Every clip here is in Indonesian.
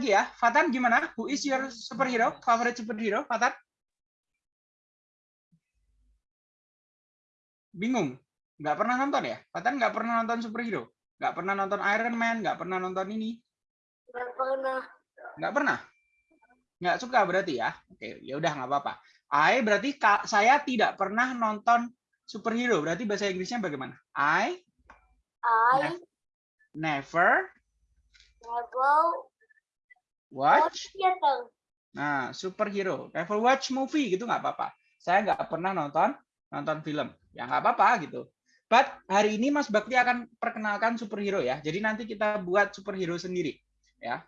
lagi ya. Fatan gimana? Who is your superhero? Favorite superhero, Fatan? Bingung? Nggak pernah nonton ya? Fatan nggak pernah nonton superhero? Nggak pernah nonton Iron Man? Nggak pernah nonton ini? Nggak pernah. Nggak pernah? Nggak suka berarti ya? Oke, ya udah nggak apa-apa. I berarti saya tidak pernah nonton superhero. Berarti bahasa Inggrisnya bagaimana? I I never never watch. Nah, superhero. Never watch movie gitu nggak apa-apa. Saya nggak pernah nonton nonton film. Ya nggak apa-apa gitu. But hari ini Mas Bakti akan perkenalkan superhero ya. Jadi nanti kita buat superhero sendiri ya.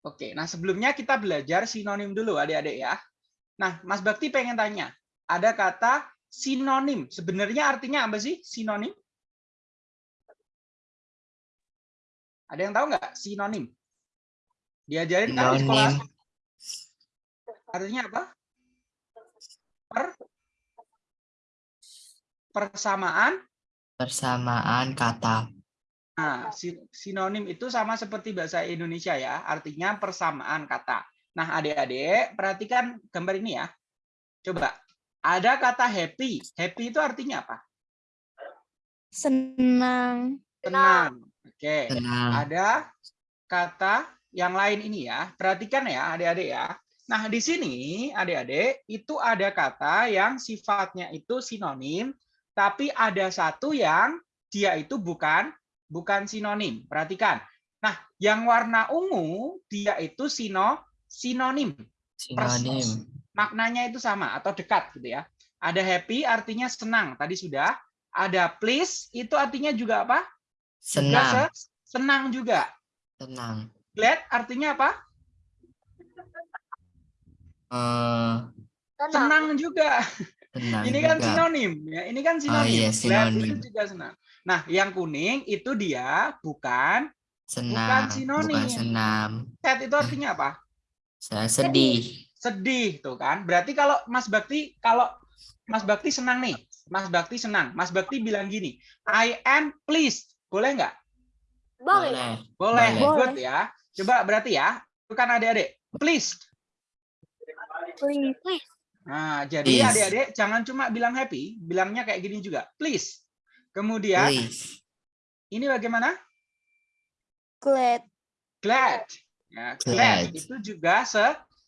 Oke, nah sebelumnya kita belajar sinonim dulu adik-adik ya. Nah, Mas Bakti pengen tanya, ada kata sinonim. Sebenarnya artinya apa sih sinonim? Ada yang tahu nggak sinonim? Diajarin kan di sekolah? Artinya apa? Per persamaan. Persamaan kata. Nah, si- sinonim itu sama seperti bahasa Indonesia ya, artinya persamaan kata. Nah, adik-adik, perhatikan gambar ini ya. Coba, ada kata happy. Happy itu artinya apa? Senang. Tenang. Oke. Tenang. Ada kata yang lain ini ya. Perhatikan ya, adik-adik ya. Nah, di sini adik-adik itu ada kata yang sifatnya itu sinonim, tapi ada satu yang dia itu bukan bukan sinonim. Perhatikan. Nah, yang warna ungu dia itu sino sinonim. Sinonim. Maknanya itu sama atau dekat gitu ya. Ada happy artinya senang, tadi sudah. Ada please itu artinya juga apa? Senang. se- senang juga. Tenang. Glad artinya apa? Eh, Tenang. Senang juga. tenang Ini kan juga. sinonim ya. Ini kan sinonim. iya, Glad sinonim. itu juga senang. Nah, yang kuning itu dia bukan Senang. sinonim. Bukan senam. sad itu artinya apa? Saya sedih. Sedih tuh kan. Berarti kalau Mas Bakti kalau Mas Bakti senang nih. Mas Bakti senang. Mas Bakti bilang gini, I am pleased. Boleh nggak? Boleh. Boleh. Boleh. Good ya. Coba berarti ya. Bukan adik-adik. Please. Please. Nah, jadi adik-adik jangan cuma bilang happy, bilangnya kayak gini juga. Please. Kemudian Please. ini bagaimana? Glad. Glad. Ya, glad. Glad. itu juga se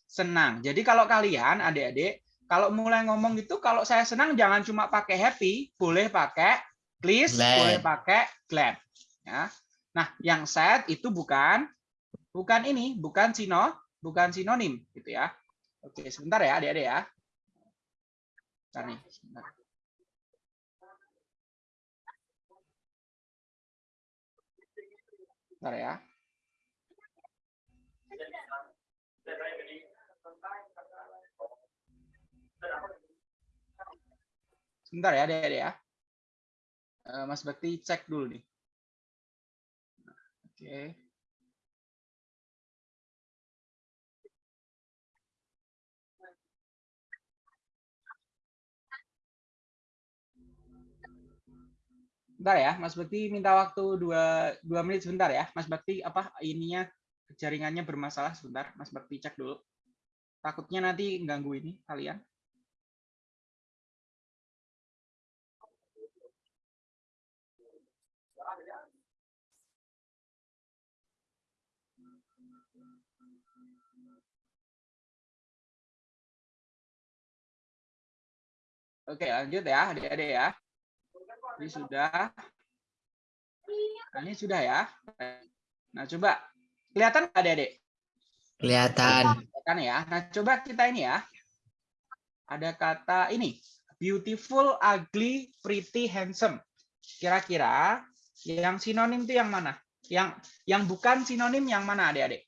senang. Jadi kalau kalian adik-adik kalau mulai ngomong itu kalau saya senang jangan cuma pakai happy, boleh pakai please, Glad. boleh pakai glad. Ya. Nah, yang sad itu bukan bukan ini, bukan sino, bukan sinonim gitu ya. Oke, sebentar ya adik-adik ya. Bentar nih, sebentar. Bentar ya. Sebentar ya, adik-adik ya. Eh, Mas Bakti cek dulu nih. Oke. Bentar ya, Mas Bakti minta waktu dua, dua menit sebentar ya. Mas Bakti apa ininya jaringannya bermasalah sebentar. Mas Bakti cek dulu. Takutnya nanti ganggu ini kalian. Oke, lanjut ya, adik-adik ya. Ini sudah. Nah, ini sudah ya. Nah, coba kelihatan nggak, adik-adik? Kelihatan. Kan ya. Nah, coba kita ini ya. Ada kata ini, beautiful, ugly, pretty, handsome. Kira-kira yang sinonim itu yang mana? Yang yang bukan sinonim yang mana, adik-adik?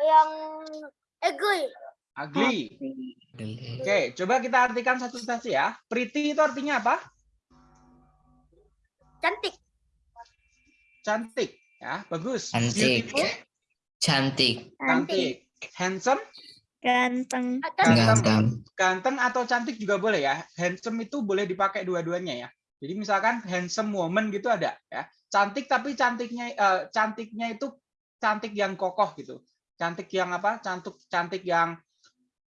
Yang agree. Ugly. Oke, coba kita artikan satu-satu ya. Pretty itu artinya apa? Cantik. Cantik. Ya, bagus. Cantik. Beautiful, Cantik. cantik. Handsome, Ganteng. Ganteng. ganteng atau cantik juga boleh ya. Handsome itu boleh dipakai dua-duanya ya. Jadi misalkan handsome woman gitu ada ya. Cantik tapi cantiknya eh, cantiknya itu cantik yang kokoh gitu. Cantik yang apa? Cantik cantik yang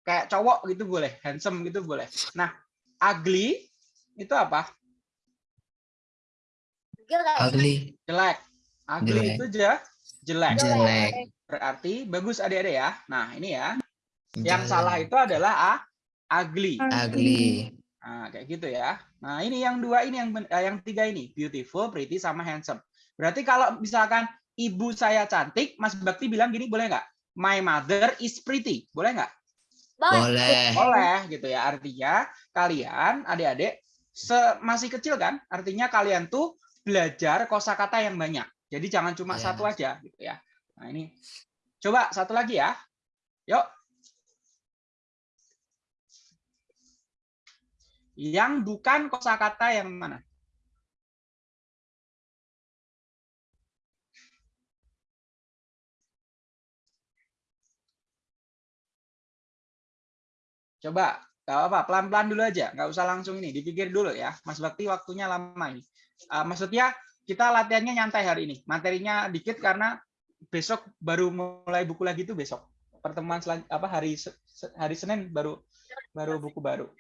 kayak cowok gitu boleh, handsome gitu boleh. Nah, ugly itu apa? Jelek. Ugly. Jelek. Ugly Jelek. itu je, jelek. Jelek. Berarti bagus adik-adik ya. Nah, ini ya. Yang Jelek. salah itu adalah ah, ugly. Ugly. Nah, kayak gitu ya. Nah, ini yang dua ini yang ben- eh, yang tiga ini, beautiful, pretty sama handsome. Berarti kalau misalkan ibu saya cantik, Mas Bakti bilang gini boleh nggak? My mother is pretty. Boleh nggak? Boleh. Boleh. Gitu ya. Artinya kalian adik-adik masih kecil kan? Artinya kalian tuh belajar kosakata yang banyak. Jadi jangan cuma Iya. satu aja gitu ya. Nah, ini coba satu lagi ya. Yuk. Yang bukan kosakata yang mana? Coba, nggak apa, pelan-pelan dulu aja, nggak usah langsung ini, dipikir dulu ya. Mas Bakti waktunya lama ini. Eh, maksudnya kita latihannya nyantai hari ini, materinya dikit karena besok baru mulai buku lagi tuh besok. Pertemuan selan, apa hari hari Senin baru baru buku baru.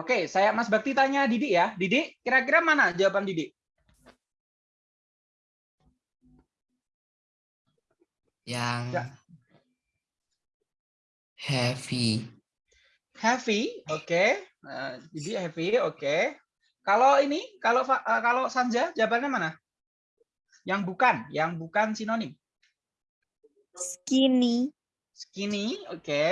Oke, saya Mas Bakti tanya Didi ya. Didi, kira-kira mana jawaban Didi? Yang Ya. heavy. Heavy, oke. Eh, Didi heavy, oke. Kalau ini, kalau eh, kalau Sanja jawabannya mana? Yang bukan, yang bukan sinonim. Skinny. Skinny, oke.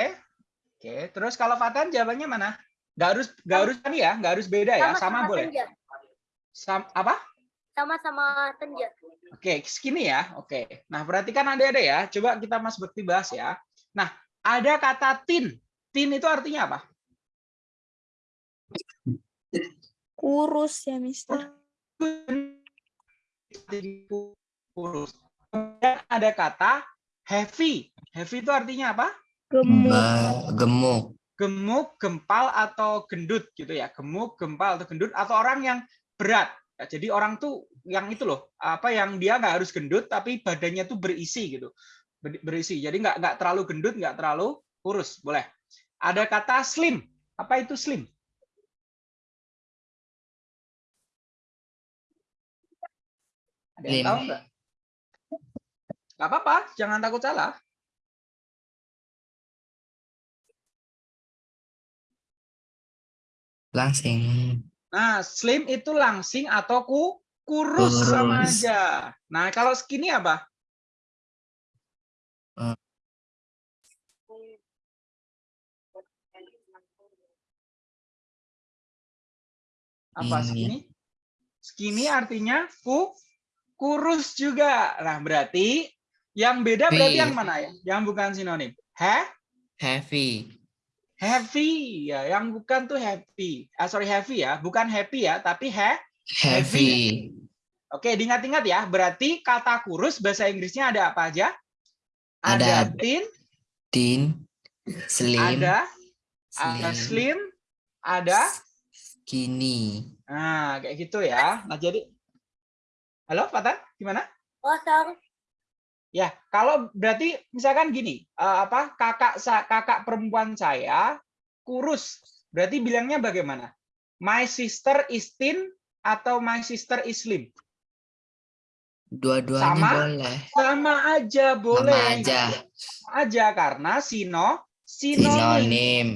Oke, terus kalau Fatan jawabannya mana? Nggak harus nggak harus ini ya, nggak harus beda ya, sama, boleh. Senja. Sam- apa? Sama-sama senja. Oke, skinny ya. Oke. Nah, perhatikan ada-ada ya. Coba kita Mas Bekti bahas ya. Nah, ada kata tin. Tin itu artinya apa? Kurus ya, Mister. Kurus. Kemudian ada kata heavy. Heavy itu artinya apa? Gemuk. Gemuk. Gemuk, gempal atau gendut gitu ya. Gemuk, gempal atau gendut atau orang yang berat. Ya, jadi orang tuh yang itu loh, apa yang dia nggak harus gendut tapi badannya tuh berisi gitu. Ber- Berisi. Jadi nggak nggak terlalu gendut, nggak terlalu kurus. Boleh. Ada kata slim. Apa itu slim? Ada yang tahu nggak? Nggak apa-apa, jangan takut salah. Langsing. Nah, slim itu langsing atau ku kurus sama Kurus. aja. Nah, kalau skinny apa? Apa Ini. skinny? Skinny artinya ku kurus juga. Nah, berarti yang beda berarti yang mana ya? Yang bukan sinonim. He? Heavy. Heavy ya, yang bukan tuh happy. Ah, sorry heavy ya, bukan happy ya, tapi he. Heavy. Oke, diingat-ingat ya. Berarti kata kurus bahasa Inggrisnya ada apa aja? Ada Ada thin, Thin. Slim. ada ada Slim. slim, ada Skinny. nah kayak gitu ya. Nah, jadi Halo, Fatan, gimana? Kosong. Ya, kalau berarti misalkan gini, eh, apa kakak kakak perempuan saya kurus, berarti bilangnya bagaimana? My sister is thin atau my sister is slim? Dua-duanya Sama? boleh. Sama aja Sama boleh. aja. Aja karena sino sinonim. Sinonim.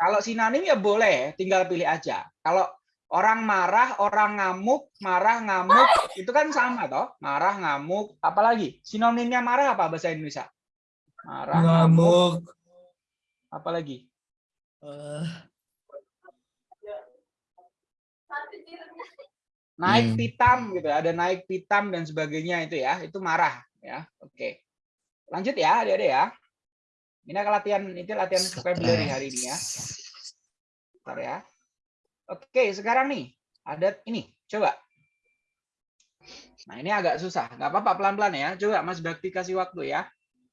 Kalau sinonim ya boleh, tinggal pilih aja. Kalau orang marah, orang ngamuk, marah, ngamuk, itu kan sama toh. Marah, ngamuk, apalagi sinonimnya marah apa bahasa Indonesia? Marah, ngamuk, apalagi? Eh, Naik Hmm. pitam gitu, ada naik pitam dan sebagainya itu ya, itu marah ya. Oke. Lanjut ya, adik-adik ya. Ini latihan itu latihan vocabulary hari ini ya. Bentar ya. Oke, sekarang nih ada ini. Coba. Nah, ini agak susah. Nggak apa-apa, pelan-pelan ya. Coba Mas Bakti kasih waktu ya.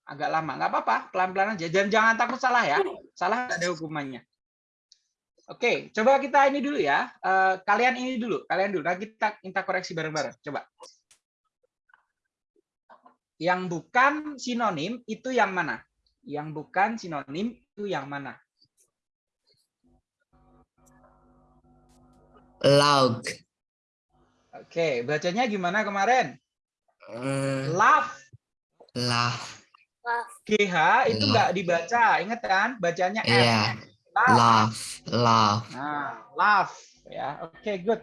Agak lama. Nggak apa-apa, pelan-pelan aja. Dan jangan takut salah ya. Salah ada hukumannya. Oke, coba kita ini dulu ya. Eh, kalian ini dulu, kalian dulu. Nah, kita kita koreksi bareng-bareng. Coba. Yang bukan sinonim itu yang mana? Yang bukan sinonim itu yang mana? Log. Oke, bacanya gimana kemarin? Eh, Love. Love. GH itu nggak dibaca, ingat kan? Bacanya F. Iya. Love. Love. Love. Nah, love ya. Oke, good.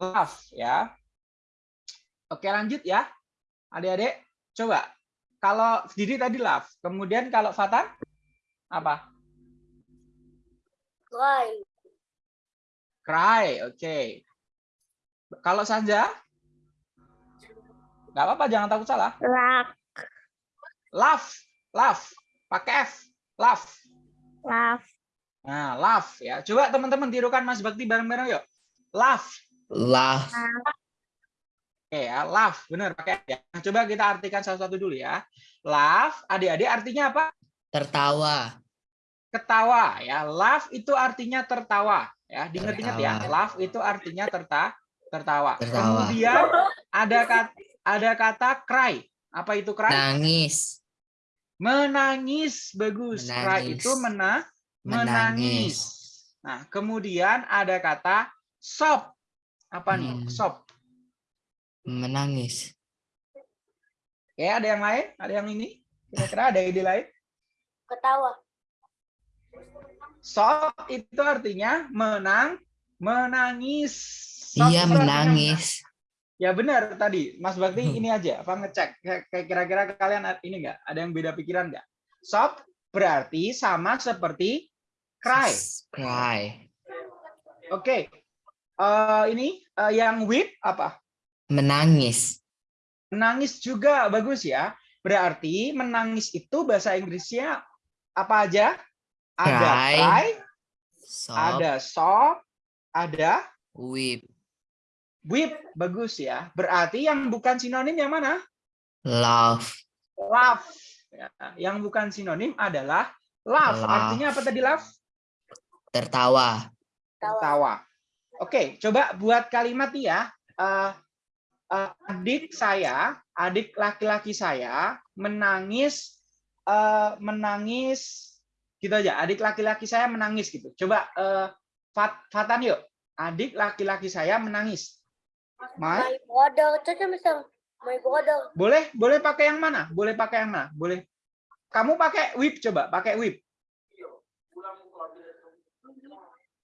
Love ya. Oke, lanjut ya. Adik-adik, coba. Kalau Didi tadi love, kemudian kalau Fatan apa? Cry. Cry, oke. Kalau Sanja? Nggak apa-apa, jangan takut salah. Lak. Love, love, pakai F, love. Love. Nah, love ya. Coba teman-teman tirukan Mas Bakti bareng-bareng yuk. Love. Love. Oke ya, love, benar pakai F ya. Nah, coba kita artikan satu-satu dulu ya. Love, adik-adik artinya apa? Tertawa. Ketawa ya. Love itu artinya tertawa ya. Diingat-ingat ya. Love itu artinya terta tertawa. Tertawa. Kemudian ada kata ada kata cry. Apa itu cry? Nangis. Menangis. Bagus. Cry Menangis. itu mena menangis. Menangis. Nah, kemudian ada kata sob. Apa nih? Hmm. Sob. Menangis. Ya, ada yang lain? Ada yang ini? Kira-kira ada ide lain? Ketawa. Sob itu artinya menang, menangis. Sob Iya artinya menangis. Ya benar tadi, Mas Bakti Hmm. ini aja, apa ngecek? Kayak- Kira-kira kalian ini enggak? Ada yang beda pikiran enggak? Sob berarti sama seperti cry. Cry. Oke. Eh, ini eh, yang weep apa? Menangis. Menangis juga bagus ya. Berarti menangis itu bahasa Inggrisnya apa aja? Ada cry, Sob. ada ada Weep. weep. Bagus ya. Berarti yang bukan sinonim yang mana? Love. Love. Ya, Yang bukan sinonim adalah love. Love. Artinya apa tadi love? Tertawa. Ketawa. Tawa. Oke, coba buat kalimat ya. Eh, eh, adik saya, adik laki-laki saya menangis, eh, menangis gitu aja. Adik laki-laki saya menangis gitu. Coba eh, Fat- Fatan yuk. Adik laki-laki saya menangis. My, My brother. Caca misal. My brother. boleh boleh pakai yang mana? Boleh pakai yang mana? Boleh. Kamu pakai whip coba, pakai whip.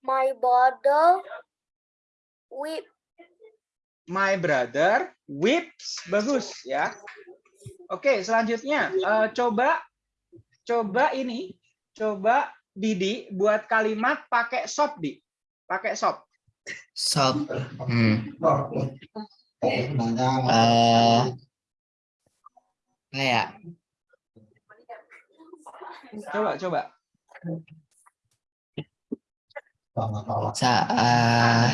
My brother. Weep. My brother whips bagus ya. Oke, selanjutnya eh, coba coba ini coba Didi buat kalimat pakai sop di. Pakai sop. Sob. Hmm. Eh, kayak Coba coba. sa eh,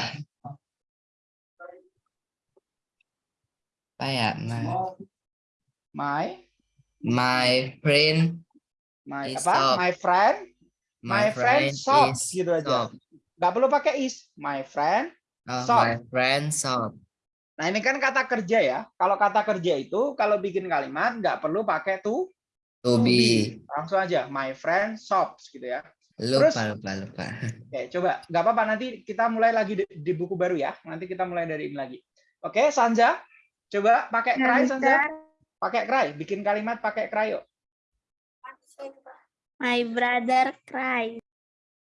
apa ya ma- My my friend my Is apa? sop. My friend, my, friend, sop is gitu aja. Nggak perlu pakai is. My friend. Oh, Sop. my friend sob Nah, ini kan kata kerja ya. Kalau kata kerja itu kalau bikin kalimat nggak perlu pakai to to be langsung aja my friend shops gitu ya. lupa Terus- lupa lupa Oke, coba nggak apa-apa nanti kita mulai lagi di, di buku baru ya. Nanti kita mulai dari ini lagi. Oke, Sanja, coba pakai cry Sanja. Mister. Pakai cry, bikin kalimat pakai cry yuk. My brother cry.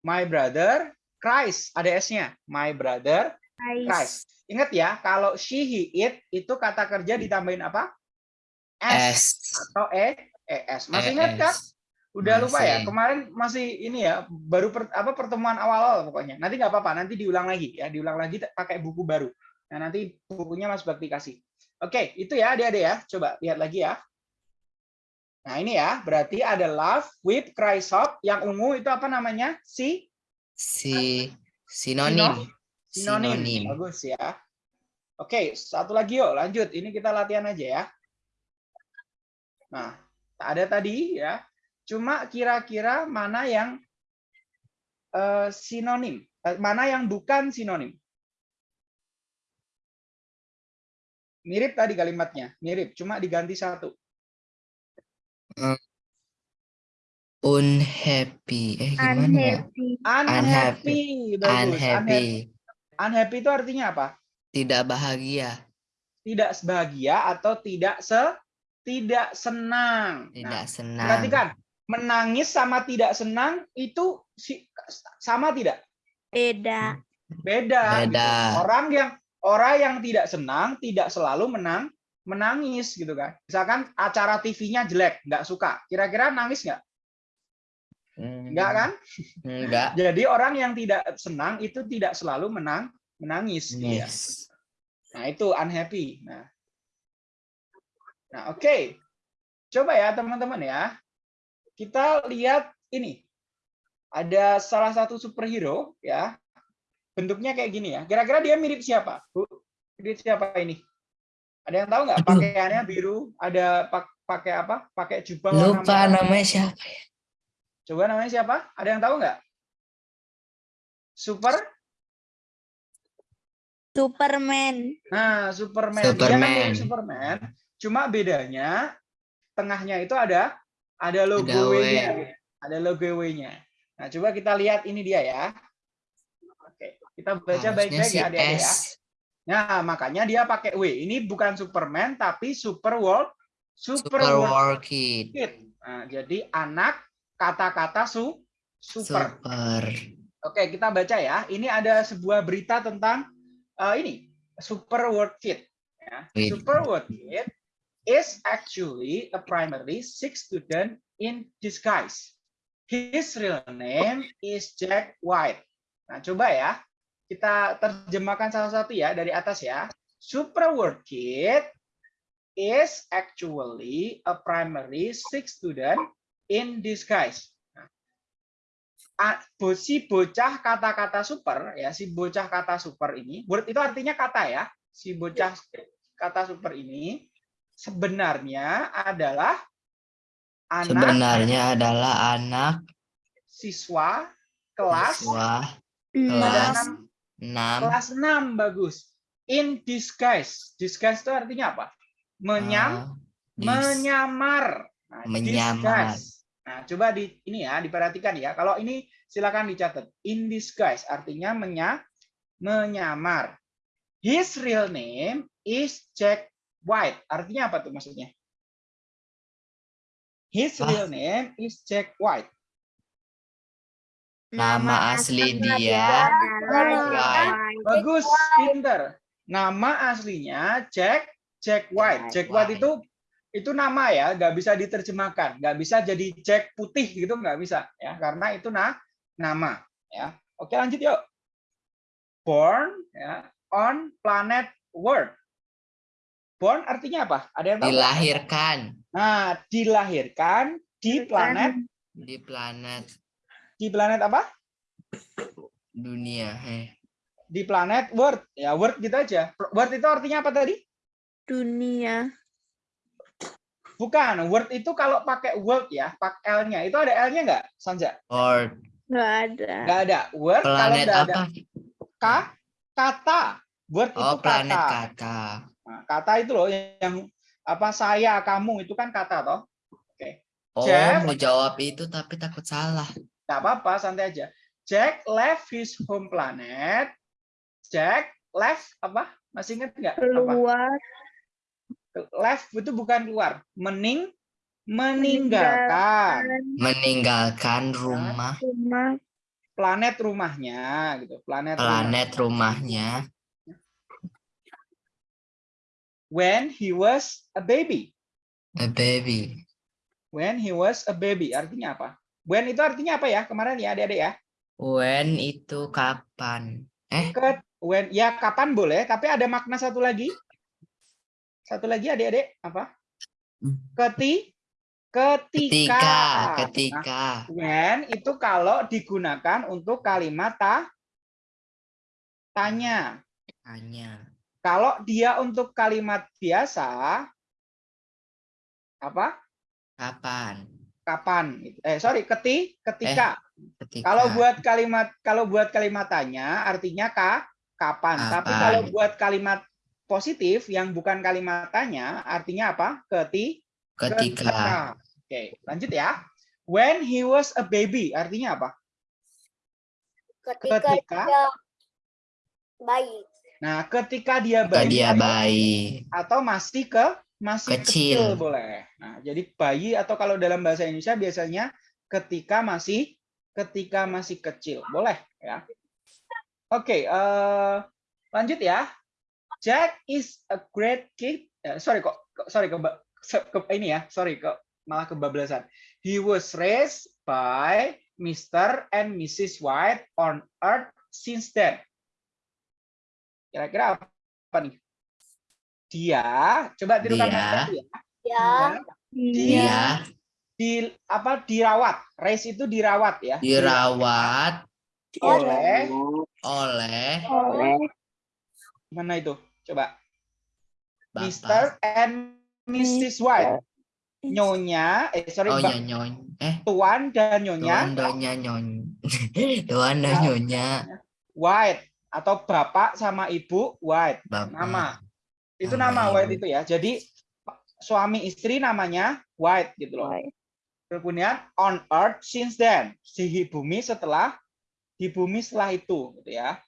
My brother cries, ada S-nya. My brother cries. Cries. Ingat ya, kalau she, he, it itu kata kerja ditambahin apa? S atau E, ES. Masih ingat kan? Udah lupa ya? Masih. Kemarin masih ini ya, baru per- apa pertemuan awal-awal pokoknya. Nanti nggak apa-apa, nanti diulang lagi ya, diulang lagi pakai buku baru. Nah, nanti bukunya Mas Bakti kasih. Oke, itu ya adik-adik ya. Coba lihat lagi ya. Nah, ini ya, berarti ada love, weep, cry, sob. Yang ungu itu apa namanya? Si si sinonim sinonim. Sinonim. Bagus ya. Oke, satu lagi yuk, lanjut. Ini kita latihan aja ya. Nah, ada tadi ya. Cuma kira-kira mana yang eh, sinonim? Eh, Mana yang bukan sinonim? Mirip tadi kalimatnya, mirip, cuma diganti satu. Unhappy. Eh gimana ya? Unhappy. Unhappy, bagus. Unhappy. Unhappy. Unhappy itu artinya apa? Tidak bahagia. Tidak bahagia atau tidak se tidak senang. Tidak Nah, senang. perhatikan, menangis sama tidak senang itu si- sama tidak? Beda. Beda. gitu. Beda. Orang yang orang yang tidak senang tidak selalu menang menangis gitu kan. Misalkan acara TV-nya jelek, nggak suka. Kira-kira nangis nggak? Hmm, Nggak kan? Enggak. Jadi orang yang tidak senang itu tidak selalu menang menangis. gitu ya. Yes. Nah, itu unhappy. Nah, nah oke. Coba ya teman-teman ya. Kita lihat ini. Ada salah satu superhero ya. Bentuknya kayak gini ya. Kira-kira dia mirip siapa? Bu, mirip siapa ini? Ada yang tahu nggak? Pakaiannya biru, ada pak- pakai apa? Pakai jubah warna Lupa merah. namanya siapa? Coba namanya siapa? Ada yang tahu nggak? Super? Superman. Nah, Superman. Dia kan Superman. mirip Superman. Cuma bedanya tengahnya itu ada ada logo Ada W. W-nya. Ada logo W-nya. Nah, coba kita lihat ini dia ya. Oke, kita baca baik-baik si ya adik-adik ya. Nah, makanya dia pakai W. Ini bukan Superman tapi Super World Super, Super World Kid. Kid. Nah, jadi anak kata-kata su super. Super. Oke, kita baca ya. Ini ada sebuah berita tentang eh, ini Super World Kid. Ya. Super World Kid is actually a primary six student in disguise. His real name is Jack White. Nah, coba ya. Kita terjemahkan salah satu ya dari atas ya. Super World Kid is actually a primary six student in disguise. a- bo- si bocah kata-kata super ya si bocah kata super ini word itu artinya kata ya si bocah kata super ini sebenarnya adalah anak Sebenarnya adalah anak siswa kelas siswa pada kelas 6 kelas 6 bagus in disguise disguise itu artinya apa menyam menyamar Nah, Menyamar. disguise. Nah, coba di ini ya diperhatikan ya. Kalau ini silakan dicatat. In disguise artinya menya, menyamar. His real name is Jack White. Artinya apa tuh maksudnya? His Ah. real name is Jack White. Nama asli dia White. Bagus, pinter. Nama aslinya Jack Jack White. Jack White itu itu nama ya, nggak bisa diterjemahkan, nggak bisa jadi Jack putih gitu, nggak bisa ya, karena itu nah nama ya. Oke lanjut yuk. Born ya on planet Earth. Born artinya apa? Ada yang tahu? dilahirkan Nah, dilahirkan di planet di planet di planet apa? dunia. Eh, Di planet Earth. Ya, Earth gitu aja. Earth itu artinya apa tadi? Dunia. Bukan, word itu kalau pakai word ya, pakai L-nya. Itu ada L-nya nggak, Sanja? Or Nggak ada. Nggak ada. Word kalau planet nggak ada apa? K, kata. Word itu Oh, planet kata. kata. Nah, kata itu loh yang apa saya, kamu itu kan kata toh. Oh, Jeff. mau jawab itu tapi takut salah. Nggak apa-apa, santai aja. Jack left his home planet. Jack left apa? Masih ingat nggak? Apa? Keluar. Left itu bukan keluar. Mening meninggalkan Meninggalkan rumah Rumah. planet rumahnya gitu. Planet, planet rumahnya when he was a baby. a baby. When he was a baby artinya apa? When itu artinya apa ya? Kemarin ya adik-adik ya. When itu kapan? Eh, Ke when ya kapan boleh, tapi ada makna satu lagi. Satu lagi adik-adik apa? Keti ketika. ketika, Nah, ketika. when itu kalau digunakan untuk kalimat ta, tanya. Hanya Kalau dia untuk kalimat biasa apa? kapan? Kapan gitu. eh sorry keti ketika. Ketika. Kalau buat kalimat kalau buat kalimat tanya artinya ka kapan. Tapi Kapan. kalau buat kalimat positif yang bukan kalimat tanya artinya apa? Keti ketika. oke lanjut ya. When he was a baby artinya apa? Ketika, Ketika? dia bayi. nah ketika dia ketika bayi dia bayi. atau masih ke masih kecil. Kecil. boleh. Nah, jadi bayi atau kalau dalam bahasa Indonesia biasanya ketika masih ketika masih kecil, boleh ya. Oke, eh, lanjut ya. Jack is a great kid. Eh, sorry kok, kok- sorry ke, ke ini ya, sorry kok malah kebablasan. He was raised by Mr. and Mrs. White on Earth since then. Kira-kira apa nih? Dia, coba tirukan Dia. Febri ya. Ya, Dia dia di apa dirawat. Race itu dirawat ya. dirawat oleh oleh oleh mana itu? Coba. bapak Mr. and Mrs. White. Nyonya, eh sorry, oh Mbak, nyony eh Tuan dan tuan Nyonya donya nyony tuan dan nyonya White atau Bapak sama Ibu White. bapak Nama. Itu Nama. White itu ya. Jadi suami istri namanya White gitu loh. White. Kemudian on earth since then. Di bumi setelah di bumi setelah itu gitu ya.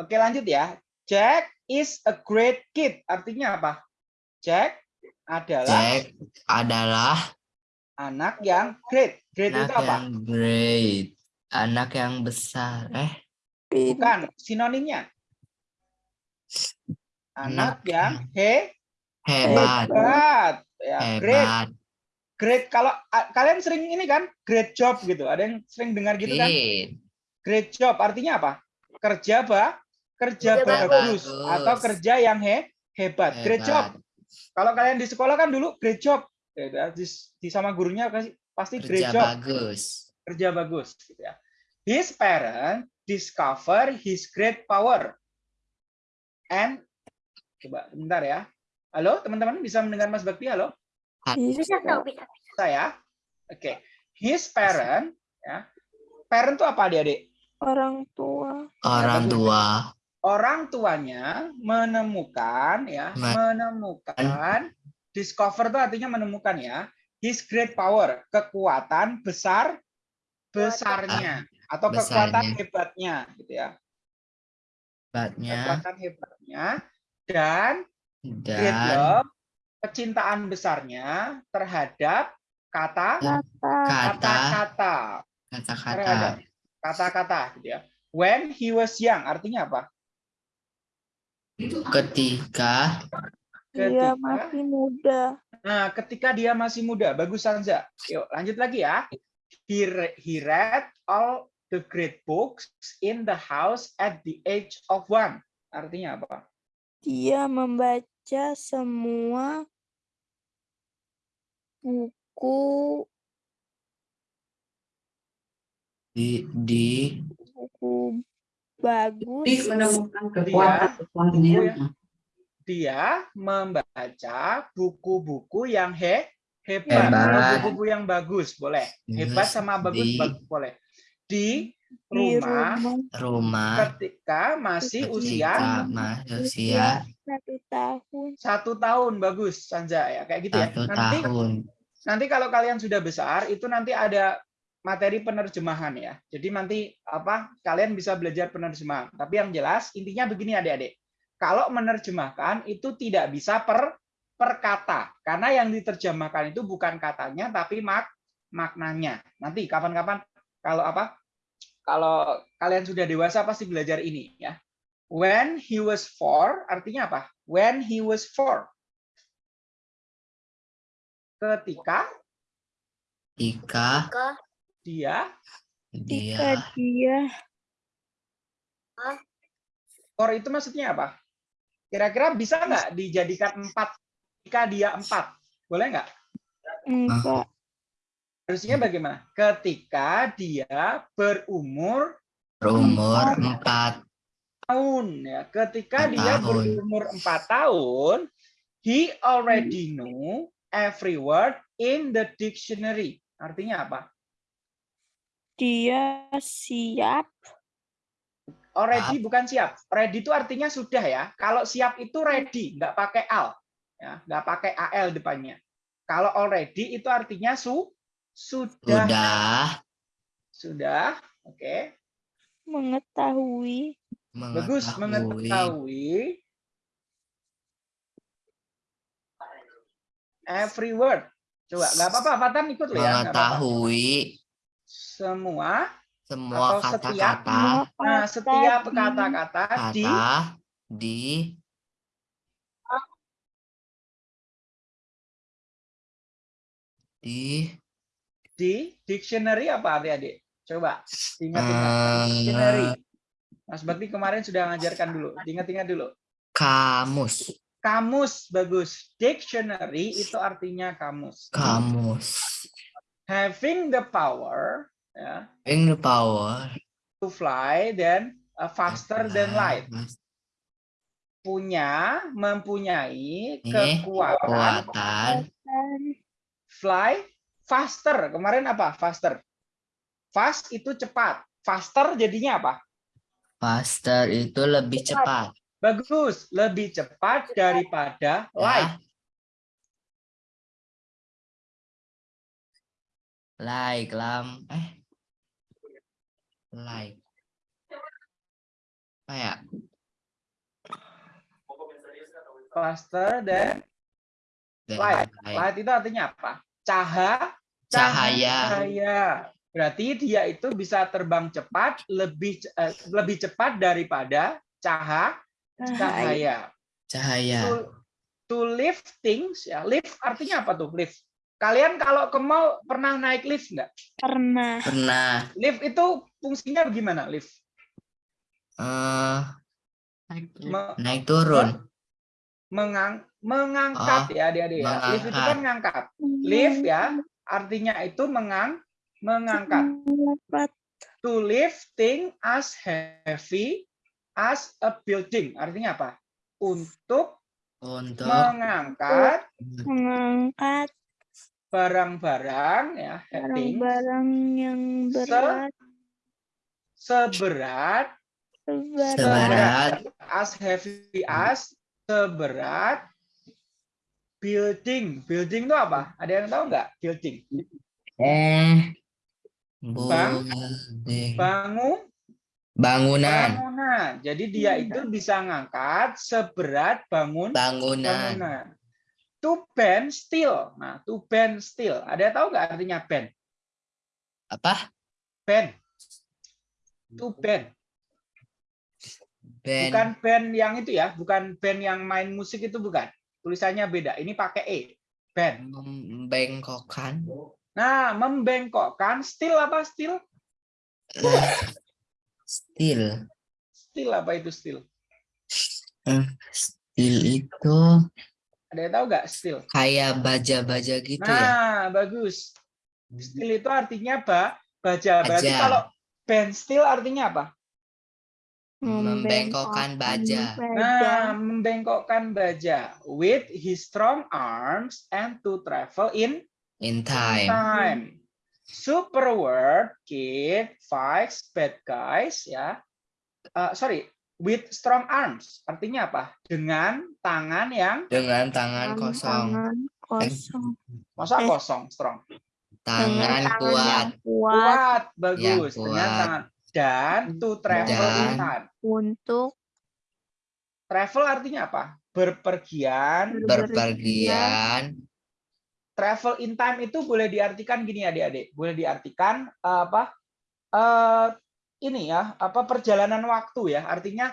Oke, lanjut ya. Jack is a great kid. Artinya apa? Jack adalah Jack adalah anak yang great. Great anak itu apa? yang great anak yang besar eh Bukan sinonimnya. Anak Anak yang he hebat hebat. Ya, great. hebat Great. Kalau a- kalian sering ini kan great job gitu. Ada yang sering dengar gitu kan? great Great job artinya apa? Kerja ba, kerja Kerja bagus, bagus. atau kerja yang he, hebat. Great job. hebat Kalau kalian di sekolah kan dulu great job. Ya, ya, Di, di sama gurunya kasih pasti great kerja job, bagus kerja bagus gitu ya. His parent discover his great power. And coba bentar ya. Halo, teman-teman bisa mendengar Mas Bakti? Halo? bisa tahu bisa. Saya. Oke. His parent ya. Parent itu apa Adik-adik? orang tua orang tua orang tuanya menemukan ya Ma- menemukan discover itu artinya menemukan ya his great power kekuatan besar besarnya atau kekuatan Besarnya. hebatnya gitu ya hebatnya kekuatan hebatnya dan dan love kecintaan besarnya terhadap kata kata kata kata-kata kata-kata kata-kata gitu ya when he was young artinya apa ketika dia Ketika- masih muda Nah, ketika dia masih muda, bagus Sanza. Yuk, lanjut lagi ya. He, he read all the great books in the house at the age of one. Artinya apa? Dia membaca semua buku di di buku bagus menemukan kekuatan-kekuatannya. Dia membaca buku-buku yang he, hebat, buku-buku yang bagus, boleh. Hebat sama bagus, Di- bagus boleh. Di di rumah rumah rumah ketika masih usia ketika masih usia satu tahun satu tahun, bagus Sanza ya, kayak gitu ya. satu Nanti tahun nanti kalau kalian sudah besar itu nanti ada materi penerjemahan ya. Jadi nanti apa kalian bisa belajar penerjemahan. Tapi yang jelas intinya begini adik-adik. Kalau menerjemahkan itu tidak bisa per per kata karena yang diterjemahkan itu bukan katanya tapi mak maknanya. Nanti kapan-kapan kalau apa? Kalau kalian sudah dewasa pasti belajar ini ya. When he was four artinya apa? When he was four. Ketika jika Ke dia ketika dia dia Skor itu maksudnya apa? Kira-kira bisa nggak dijadikan empat ketika dia empat? Boleh nggak? enggak Harusnya bagaimana? Ketika dia berumur berumur empat tahun ya. Ketika dia tahun. berumur empat tahun, he already know every word in the dictionary. Artinya apa? Dia siap. Already bukan siap. Ready itu artinya sudah ya. Kalau siap itu ready, nggak pakai al, ya, nggak pakai al depannya. Kalau already itu artinya su sudah Sudah sudah. Oke, Mengetahui. bagus mengetahui mengetahui every word. Coba nggak apa-apa, Fatan ikut loh ya. mengetahui Semua. semua kata-kata Nah, setiap di- kata-kata di kata di di di dictionary apa adik-adik? Coba ingat-ingat. Eh, Dictionary. Mas Bakti kemarin sudah ngajarkan dulu. Ingat-ingat dulu. kamus Kamus bagus. Dictionary itu artinya kamus. kamus Having the power ya, having the power to fly then uh, faster than light. Punya, mempunyai kekuatan kekuatan fly faster. Kemarin apa? Faster. Fast itu cepat. Faster jadinya apa? faster itu lebih cepat Bagus, lebih cepat daripada light. ya like lam eh like kayak Faster dan light. Light itu artinya apa? Caha, Cahaya. Cahaya. Berarti dia itu bisa terbang cepat, lebih eh, lebih cepat daripada caha, cahaya. cahaya. cahaya To, to lift things, ya. Lift artinya apa tuh? Lift. Kalian kalau ke mall pernah naik lift nggak? Pernah. pernah Lift itu fungsinya bagaimana? Lift. eh Me- naik turun mengang, mengangkat Oh, ya adik-adik ya. Lift itu kan ngangkat. Lift ya, artinya itu mengang, mengangkat. To lift thing as heavy as a building. Artinya apa? Untuk untuk mengangkat Mengangkat barang-barang ya, barang-barang yang Se- berat. seberat Seberat. seberat as heavy as seberat building. Building itu apa? Ada yang tahu nggak? Building. eh Bang. Bangun bangunan bangunan. Jadi dia itu bisa ngangkat seberat bangun bangunan bangunan. To bend still. Nah, to bend still. Ada yang tahu nggak artinya bend? apa Bend. To bend. band Bukan band yang itu ya, bukan band yang main musik itu bukan. Tulisannya beda. Ini pakai e. Bend. membengkokkan Nah, membengkokkan still apa still? steel Still apa itu still? steel itu Ada yang tahu nggak still? kayak baja-baja gitu ya Nah, bagus. Still itu artinya ba, baja. Berarti Baja. kalau band still artinya apa? Membengkokkan baja. Nah, membengkokkan baja with his strong arms and to travel in in time time. Super word kid fights bad guys ya. Eh, sorry, with strong arms artinya apa? Dengan tangan yang dengan tangan kosong Tangan kosong. masa Eh. kosong strong. tangan Dengan kuat kuat Kuat, bagus. Yang Dengan kuat. tangan dan to travel in Dan- time. untuk Travel artinya apa? Berpergian. berpergian Travel in time itu boleh diartikan gini adik-adik. Boleh diartikan eh, apa? eh ini ya, apa perjalanan waktu ya. Artinya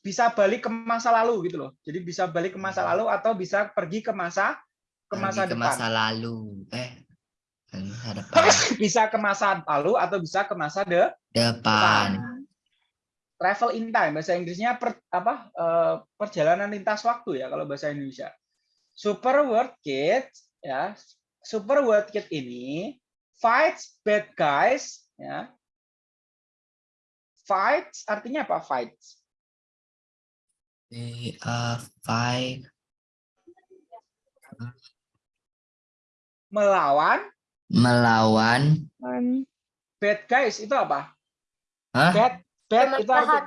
bisa balik ke masa lalu gitu loh. Jadi bisa balik ke masa lalu atau bisa pergi ke masa ke pergi masa ke depan. masa lalu eh depan bisa ke masa lalu atau bisa ke masa de depan. Travel in time bahasa Inggrisnya per, apa eh, perjalanan lintas waktu ya kalau bahasa Indonesia. Super word kid ya. Super word kid ini fights bad guys ya. Fights artinya apa fights? We are five melawan Melawan. Bad guys itu apa? Hah? Bad bad Teman itu arti, jahat.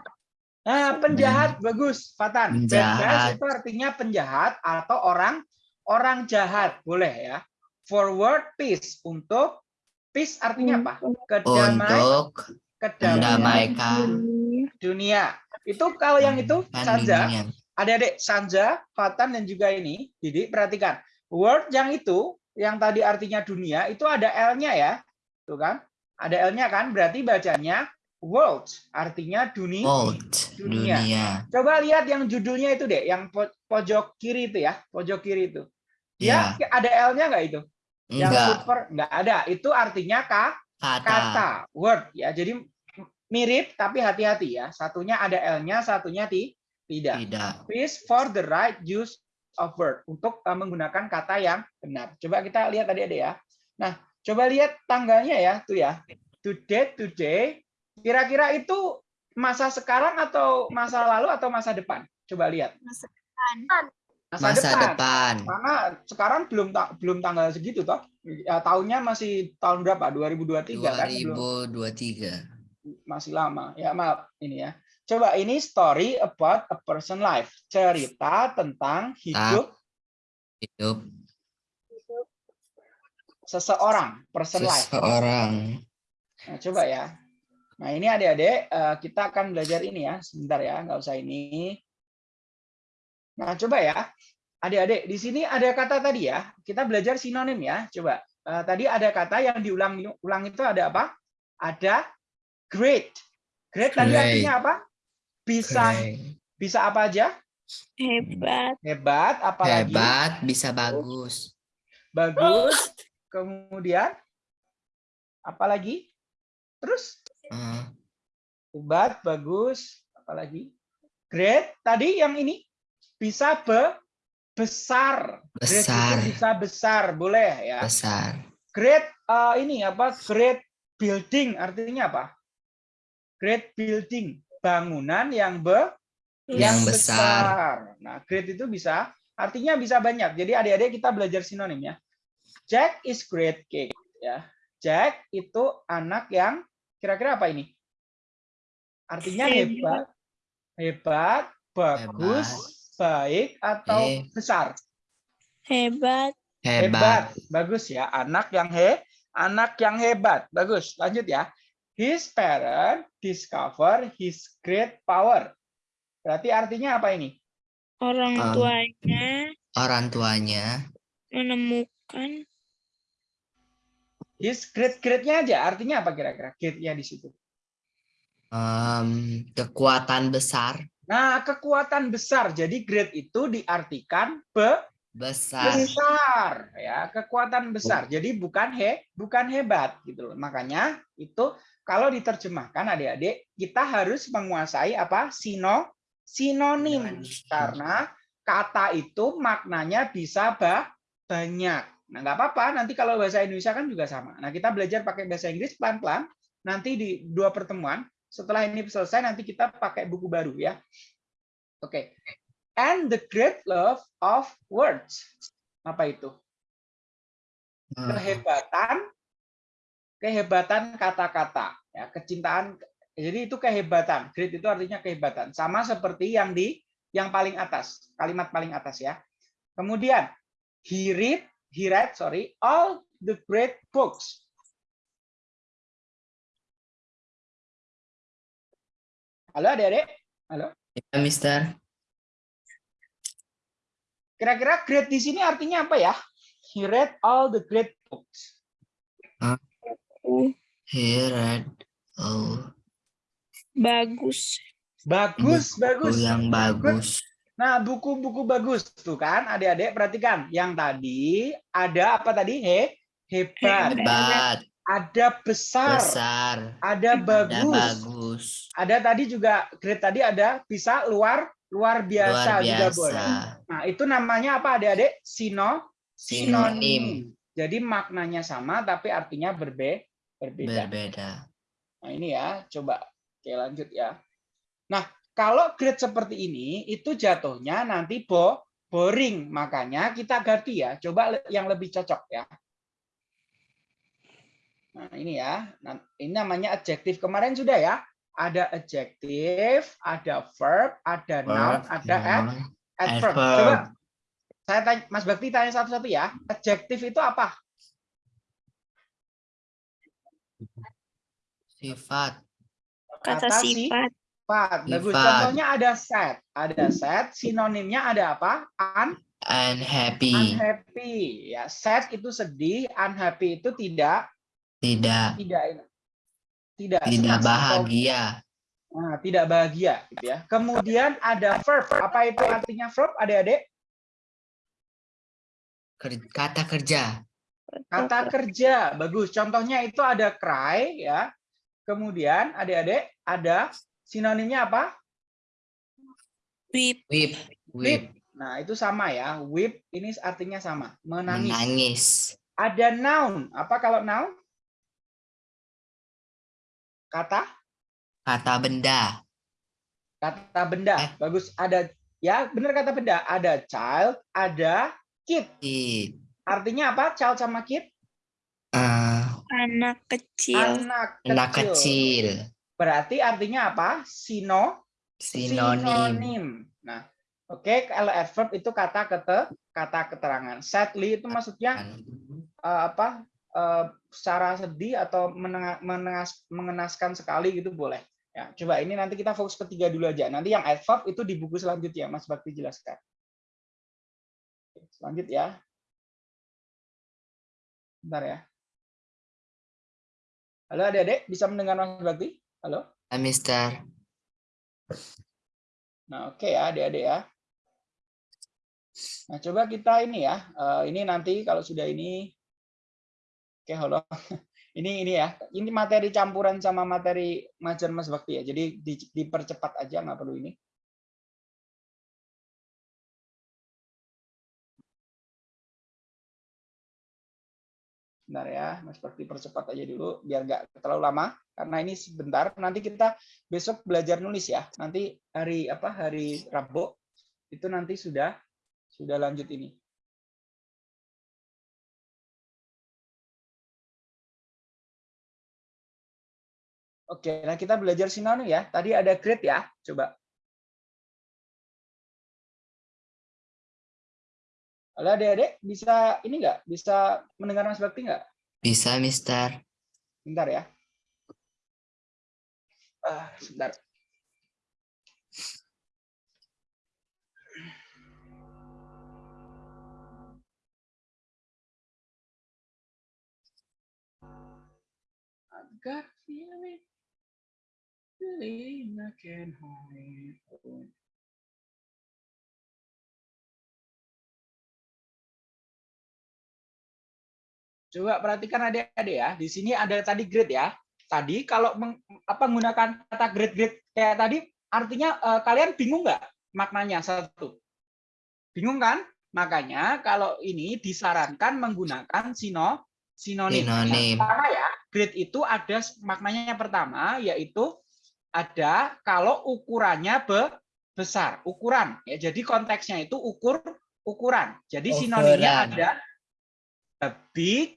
Nah, penjahat bagus, Fatan. Bad guys Penjahat. itu artinya penjahat atau orang orang jahat, boleh ya. Forward peace untuk peace artinya apa? Kedamai, Untuk kedamaian mendamaikan dunia. Itu kalau yang itu Sanja, adik-adik Sanja, Fatan dan juga ini, Didik perhatikan. Word yang itu yang tadi artinya dunia itu ada L-nya ya. Tuh kan? Ada L-nya kan? Berarti bacanya world, artinya dunia. Volt. dunia. Dunia. Coba lihat yang judulnya itu deh, yang po- pojok kiri itu ya, pojok kiri itu. Ya. ada L-nya nggak itu? Yang Enggak. super nggak ada. Itu artinya ka, Kata. kata, word ya. Jadi mirip tapi hati-hati ya. Satunya ada L-nya, satunya ti- tidak. Tidak. Please for the right use of word untuk uh, menggunakan kata yang benar. Coba kita lihat tadi ada ya. Nah, coba lihat tanggalnya ya, tuh ya. Today, today. Kira-kira itu masa sekarang atau masa lalu atau masa depan? Coba lihat. Masa, Masa depan. Karena sekarang belum ta- belum tanggal segitu toh. Ya, tahunnya masih tahun berapa? 2023 kan? Belum, 2023. masih lama. Ya, maaf ini ya. Coba ini story about a person life. Cerita tentang hidup Hidup seseorang, person life. seseorang. Nah, coba ya. Nah, ini adik-adik, eh, kita akan belajar ini ya. Sebentar ya, nggak usah ini. Nah, coba ya. Adik-adik, di sini ada kata tadi ya. Kita belajar sinonim ya. Coba. Eh, tadi ada kata yang diulang ulang itu ada apa? Ada great. Great tadi artinya apa? Bisa Keren. bisa apa aja? Hebat. Hebat, apalagi Hebat, bisa bagus. bagus. Kemudian apalagi? Terus Eh, hebat, bagus, apalagi? Great. Tadi yang ini bisa be besar. Besar, bisa besar, boleh ya. besar. Great eh, ini apa? Great building artinya apa? Great building, bangunan yang be Yang besar. Nah, great itu bisa artinya bisa banyak. Jadi adik-adik kita belajar sinonim ya. Jack is great cake ya. Jack itu anak yang kira-kira apa ini? Artinya hebat, Hebat. hebat, bagus, baik atau Eh. besar. Hebat. Hebat. Bagus ya, anak yang he, anak yang hebat. Bagus. Lanjut ya. His parent discover his great power. Berarti artinya apa ini? Orang Um, tuanya Orang tuanya menemukan His great greatnya aja. Artinya apa kira-kira? Greatnya di situ. em, kekuatan besar, Nah, kekuatan besar. Jadi great itu diartikan be besar. besar ya, kekuatan besar. Jadi bukan he, bukan hebat gitu loh. Makanya itu kalau diterjemahkan adik-adik, kita harus menguasai apa? Sino sinonim karena kata itu maknanya bisa ba- banyak. Nah, nggak apa-apa. Nanti kalau bahasa Indonesia kan juga sama. Nah, kita belajar pakai bahasa Inggris pelan-pelan. Nanti di dua pertemuan. Setelah ini selesai, nanti kita pakai buku baru ya. Oke. And the great love of words. Apa itu? Eh, Kehebatan, kehebatan kata-kata. Ya, kecintaan. Jadi itu kehebatan. Great itu artinya kehebatan. Sama seperti yang di yang paling atas, kalimat paling atas ya. Kemudian he read, he read, sorry, all the great books. Halo adik-adik, Ya, Mister. Kira-kira great di sini artinya apa ya? He read all the great books. uh, He read oh, bagus. Bagus, bagus. buku yang bagus. Nah, buku-buku bagus tuh kan, adik-adik perhatikan. Yang tadi ada apa tadi? He, hebat. Hebat, Ada besar. besar, Ada bagus. bagus. Ada tadi juga grade tadi ada bisa luar luar biasa, Luar juga biasa. boleh. Nah, itu namanya apa adik-adik? Sino Sinonim Jadi maknanya sama tapi artinya berbe berbeda. berbeda. Nah, ini ya, coba Oke, lanjut ya. Nah, kalau grade seperti ini itu jatuhnya nanti bo boring, makanya kita ganti ya. Coba yang lebih cocok ya. Nah, ini ya. Nah, ini namanya adjektif. Kemarin sudah ya. Ada adjektif, ada verb, ada noun, Verb, ada ad, noun, adverb. adverb. Coba saya tanya, Mas Bakti tanya satu-satu ya. Adjektif itu apa? Sifat. Kata Kata si- sifat. Sifat. Bagus. Sifat. Contohnya ada set. Ada set. Sinonimnya ada apa? Un, Unhappy. unhappy. Ya, sad itu sedih, unhappy itu tidak Tidak. tidak tidak Tidak atau bahagia. Nah, tidak bahagia gitu ya. Kemudian ada verb. Apa itu artinya verb, Adik-adik? Kata kerja. Kata kerja. Bagus. Contohnya itu ada cry ya. Kemudian Adik-adik ada sinonimnya apa? Weep. Whip. Whip. Nah, itu sama ya. Weep ini artinya sama, menangis. Menangis. Ada noun. Apa kalau noun? Kata Kata benda. kata benda. Eh. Bagus. Ada ya, benar kata benda. Ada child, ada kid. Kid. Artinya apa? Child sama kid? Eh, Anak kecil. Anak kecil. anak kecil. Berarti artinya apa? Sino Sinonim. sinonim. Nah, oke kalau adverb itu kata kete kata keterangan. Sadly itu maksudnya eh, apa? Eh, secara sedih atau mengenaskan sekali gitu boleh. Ya, coba ini nanti kita fokus ketiga dulu aja. Nanti yang adverb itu di buku selanjutnya Mas Bakti jelaskan. Oke, Selanjut ya. Bentar ya. Halo adik-adik, bisa mendengar Mas Bakti? Halo? Ah, Mister. Nah, oke ya, adik-adik ya. Nah, coba kita ini ya. eh, ini nanti kalau sudah ini Oke, halo. Ini ini ya. Ini materi campuran sama materi ngajar Mas Bakti ya. Jadi di- dipercepat aja nggak perlu ini. Bentar ya, Mas Bakti percepat aja dulu biar nggak terlalu lama karena ini sebentar. Nanti kita besok belajar nulis ya. Nanti hari apa? Hari Rabu itu nanti sudah sudah lanjut ini. Oke, nah kita belajar sinonim ya. Tadi ada grade ya. Coba. Halo adik-adik, bisa ini nggak? Bisa mendengar Mas Bakti nggak? Bisa, Mister. Bentar ya. Ah, sebentar. I've got a feeling, can hide. Coba perhatikan adik-adik ya. Di sini ada tadi grade ya. Tadi kalau meng- apa menggunakan kata grade-grade kayak tadi, artinya eh, kalian bingung nggak maknanya satu? Bingung kan? Makanya kalau ini disarankan menggunakan sino sinonim. Sinonim. Karena ya, grade itu ada maknanya yang pertama yaitu ada kalau ukurannya be- besar, ukuran. Ya, jadi konteksnya itu ukur ukuran. Jadi sinonimnya Ukuran. ada ada big,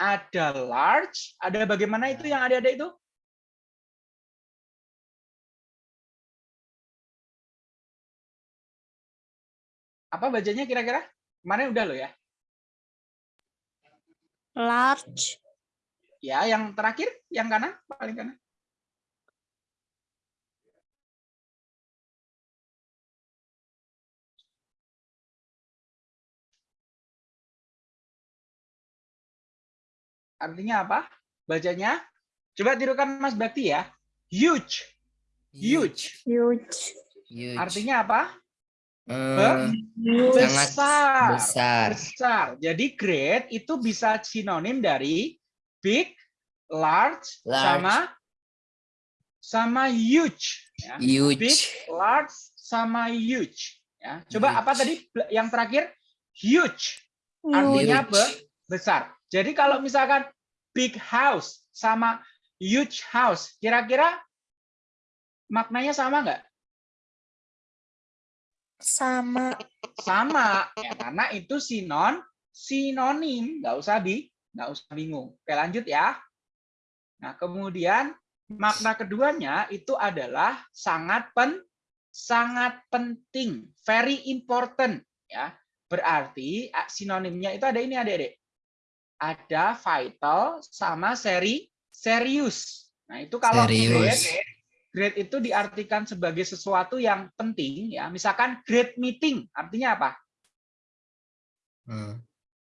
ada large, ada bagaimana itu yang ada-ada itu? Apa bacanya kira-kira? Kemarin udah lo ya? Large. Ya, yang terakhir, yang kanan, paling kanan. Artinya apa? Bacanya? Coba tirukan Mas Bakti ya. Huge. Huge. Huge. Huge. Artinya apa? Eh, Huge. sangat Besar. besar. Besar. Jadi great itu bisa sinonim dari big, large, Large. sama sama huge. Ya. Big, Huge. large, sama huge. Ya. Coba Huge. apa tadi yang terakhir? Huge. Artinya Huge. be- besar. Jadi kalau misalkan big house sama huge house, kira-kira maknanya sama nggak? Sama. Sama, ya, karena itu sinon sinonim, nggak usah di nggak usah bingung. Oke lanjut ya. Nah, kemudian makna keduanya itu adalah sangat pen sangat penting, very important ya. Berarti ah, sinonimnya itu ada ini Adik-adik. Ada vital sama seri serius. Nah, itu kalau Serius. grade grade itu diartikan sebagai sesuatu yang penting ya. Misalkan grade meeting artinya apa? Hmm,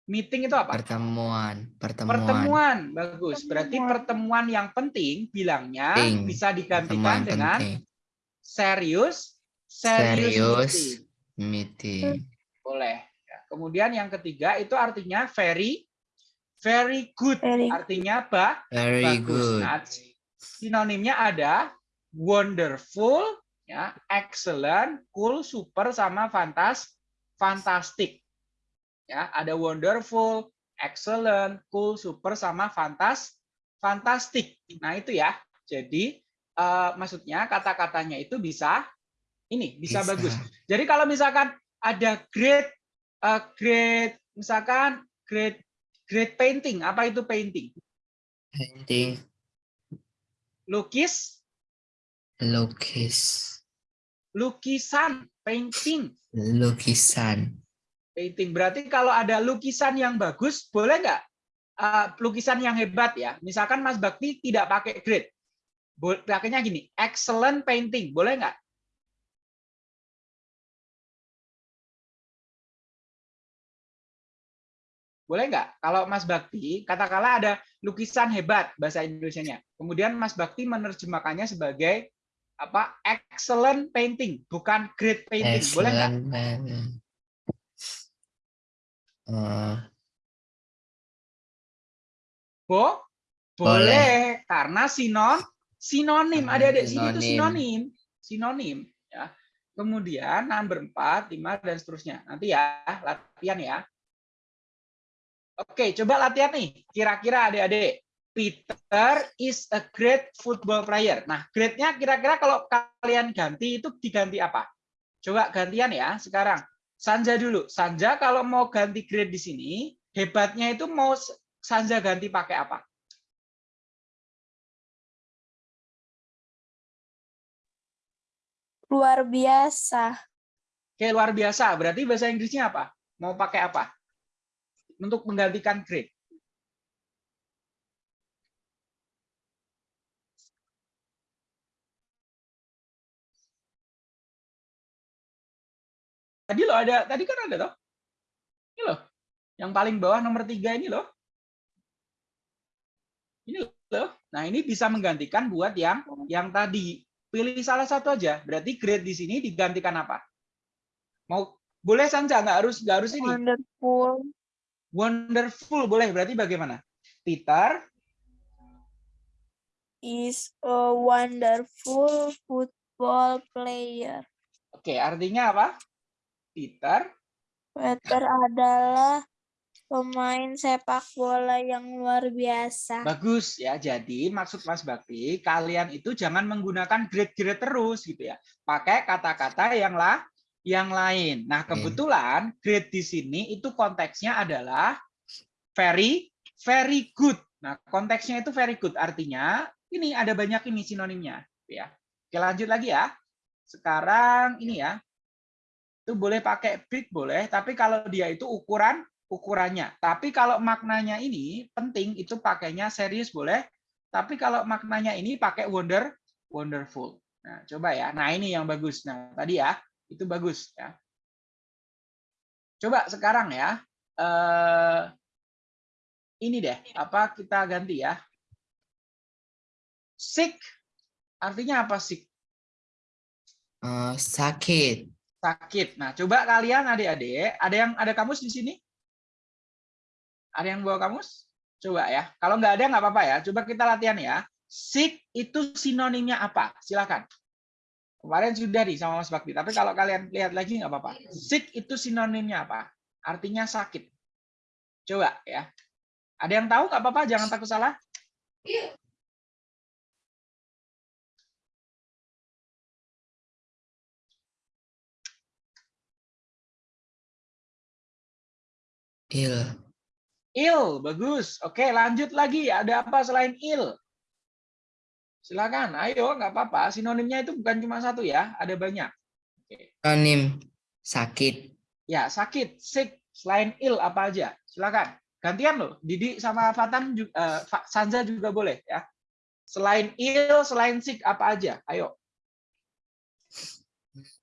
Meeting itu apa? Pertemuan, pertemuan. Pertemuan, bagus. Berarti pertemuan yang penting bilangnya Penting. bisa digantikan Pertemuan dengan penting. serius, serius, Serius. meeting. Meeting. Boleh. Ya, Kemudian yang ketiga itu artinya very, very good. Very Artinya ba, Very bagus. good. Nah, sinonimnya ada wonderful, ya, excellent, cool, super, sama fantas, fantastic. Ya, ada wonderful, excellent, cool, super, sama fantas, fantastic. Nah itu ya. Jadi eh, maksudnya kata-katanya itu bisa ini bisa, Bisa. bagus. Jadi kalau misalkan ada great, eh, great, misalkan great, great painting. Apa itu painting? Painting. Lukis, Lukis. lukisan, painting. Lukisan. Painting berarti kalau ada lukisan yang bagus, boleh nggak? Eh, lukisan yang hebat ya. Misalkan Mas Bakti tidak pakai grade. Pakainya gini, excellent painting. Boleh nggak? Boleh nggak? Kalau Mas Bakti, katakanlah ada lukisan hebat bahasa Indonesianya. Kemudian Mas Bakti menerjemahkannya sebagai apa? Excellent painting, bukan great painting. Boleh nggak? Excellent. Eh, Bo? Boleh, karena sinon sinonim. Hmm, Adik-adik sini itu sinonim. sinonim. Sinonim ya. Kemudian number 4, 5 dan seterusnya. Nanti ya, latihan ya. Oke, coba latihan nih. Kira-kira adik-adik Peter is a great football player. Nah, grade-nya kira-kira kalau kalian ganti itu diganti apa? Coba gantian ya sekarang. Sanja dulu. Sanja kalau mau ganti grade di sini, hebatnya itu mau Sanja ganti pakai apa? luar biasa. Oke, luar biasa. Berarti bahasa Inggrisnya apa? Mau pakai apa? Untuk menggantikan grade. Tadi loh ada, tadi kan ada toh. Ini loh. Yang paling bawah nomor tiga ini loh. Ini loh. Nah, ini bisa menggantikan buat yang yang tadi. Pilih salah satu aja. Berarti grade di sini digantikan apa? Mau boleh Sanja, nggak harus nggak harus ini. Wonderful. Wonderful boleh. Berarti bagaimana? Peter Is a wonderful football player. Oke, artinya apa? Peter Peter adalah pemain sepak bola yang luar biasa. bagus ya. Jadi maksud Mas Bakti, kalian itu jangan menggunakan grade-grade terus gitu ya. Pakai kata-kata yang lah yang lain. Nah, Oke. kebetulan grade di sini itu konteksnya adalah very very good. Nah, konteksnya itu very good artinya ini ada banyak ini sinonimnya ya. Oke, lanjut lagi ya. Sekarang ini ya. Itu boleh pakai big boleh, tapi kalau dia itu ukuran ukurannya. Tapi kalau maknanya ini penting itu pakainya serius boleh. Tapi kalau maknanya ini pakai wonder wonderful. Nah, coba ya. Nah, ini yang bagus. Nah, tadi ya, itu bagus ya. Coba sekarang ya. Eh ini deh, apa kita ganti ya? Sick artinya apa sick? eh, sakit. Sakit. Nah, coba kalian adik-adik, ada yang ada kamus di sini? Ada yang bawa kamus? Coba ya. Kalau nggak ada nggak apa-apa ya. Coba kita latihan ya. Sick itu sinonimnya apa? Silakan. Kemarin sudah di sama Mas Bakti. Tapi kalau kalian lihat lagi nggak apa-apa. Sick itu sinonimnya apa? Artinya sakit. Coba ya. Ada yang tahu nggak apa-apa? Jangan takut salah. Il. Ill, bagus. Oke, lanjut lagi. Ada apa selain ill? Silakan, ayo nggak apa-apa. Sinonimnya itu bukan cuma satu ya, ada banyak. Sinonim sakit. Ya, sakit, sick, selain ill apa aja. Silakan. Gantian loh, Didi sama Fatan juga, Sanza juga boleh ya. Selain ill, selain sick apa aja? Ayo.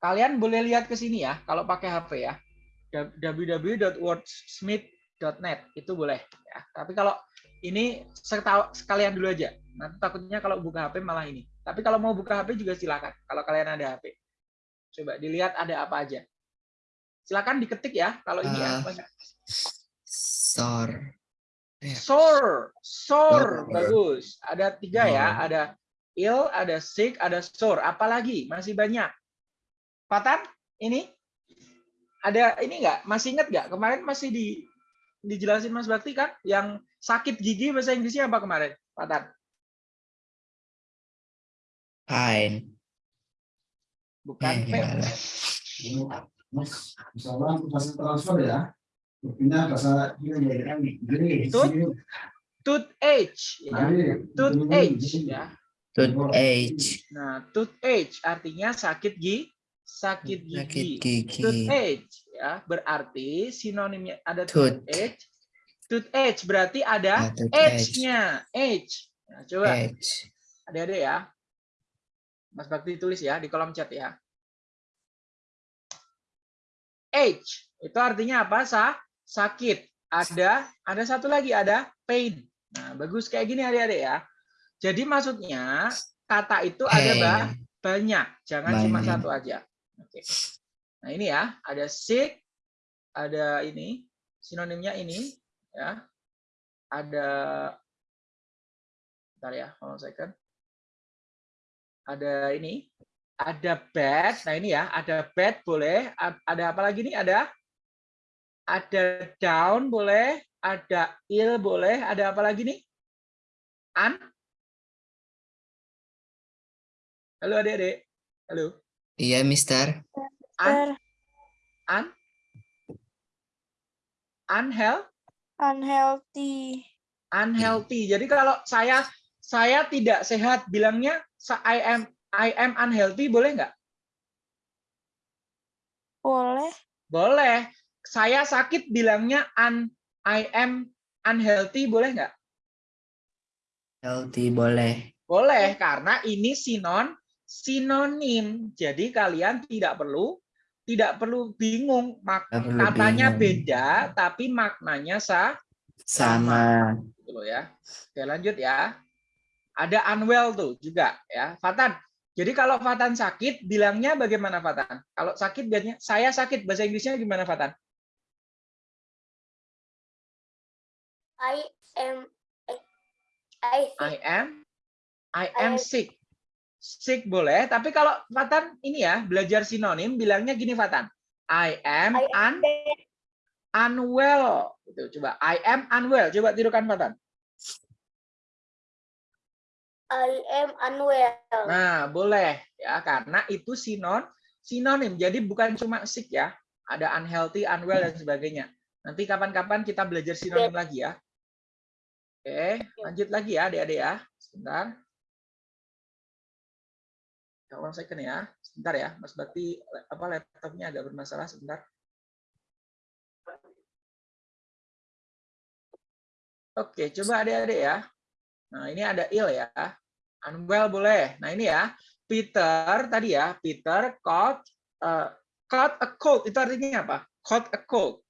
Kalian boleh lihat ke sini ya, kalau pakai HP ya. www.wordsmith.net itu boleh ya. Tapi kalau ini sekalian dulu aja. Nanti takutnya kalau buka HP malah ini. Tapi kalau mau buka HP juga silakan. Kalau kalian ada HP. Coba dilihat ada apa aja. Silakan diketik ya kalau ini banyak. Sor. Ya. Sore, sore, Sore. bagus. Ada tiga ya, ada ill, ada sick, ada sore. Apalagi masih banyak. Patan, ini ada ini nggak? Masih ingat nggak? Kemarin masih di dijelasin Mas Bakti kan, yang sakit gigi bahasa Inggrisnya apa kemarin, Patan? Pain. Bukan Eh, bahasa transfer ya, bahasa ya. Ya. Tooth age. Nah, toothache artinya sakit gigi, sakit Sakit gigi. gigi. Toothache ya, berarti sinonimnya ada Tooth. toothache. Toothache berarti ada Ah, toothache. age-nya, age. Nah, coba Age. adik-adik ya. Mas Bakti tulis ya di kolom chat ya. Age itu artinya apa? Sa sakit. Ada ada satu lagi ada pain. Nah, bagus kayak gini adik-adik ya. Jadi maksudnya kata itu ada ba- banyak, jangan cuma Banyak. satu aja. Oke. Nah, ini ya, ada sick, ada ini, sinonimnya ini ya. Ada Bentar ya, hold on second. Ada ini, ada bad. Nah, ini ya, ada bad boleh, A- ada apa lagi nih? Ada ada down boleh, ada ill boleh, ada apa lagi nih? Un Halo adik-adik. Halo. Iya, Mister. Ter un, unhealth, unhealthy. unhealthy. Jadi kalau saya saya tidak sehat bilangnya I am I am unhealthy boleh nggak? Boleh. Boleh. Saya sakit bilangnya un I am unhealthy boleh nggak? Healthy boleh. Boleh karena ini sinon sinonim. Jadi kalian tidak perlu tidak perlu bingung mak perlu katanya bingung. beda tapi maknanya sa Sama. gitu loh ya. Oke, lanjut ya. Ada unwell tuh juga ya. Fatan. Jadi kalau Fatan sakit bilangnya bagaimana Fatan? Kalau sakit biasanya saya sakit bahasa Inggrisnya gimana Fatan? I am I I am I am I- sick. Sick boleh, tapi kalau Fatan ini ya belajar sinonim bilangnya gini Fatan. I am I un, am unwell. Itu coba I am unwell. Coba tirukan Fatan. I am unwell. Nah, boleh ya karena itu sinon sinonim. Jadi bukan cuma sick ya. Ada unhealthy, unwell dan sebagainya. Nanti kapan-kapan kita belajar sinonim lagi ya. Oke, lanjut lagi ya adik-adik ya. Sebentar. Ya, one second ya. Sebentar ya, Mas Bakti apa laptopnya agak bermasalah sebentar. Oke, coba adik-adik ya. Nah, ini ada ill ya. Unwell boleh. Nah, ini ya. Peter tadi ya, Peter caught uh, caught a cold. Itu artinya apa? Caught a cold.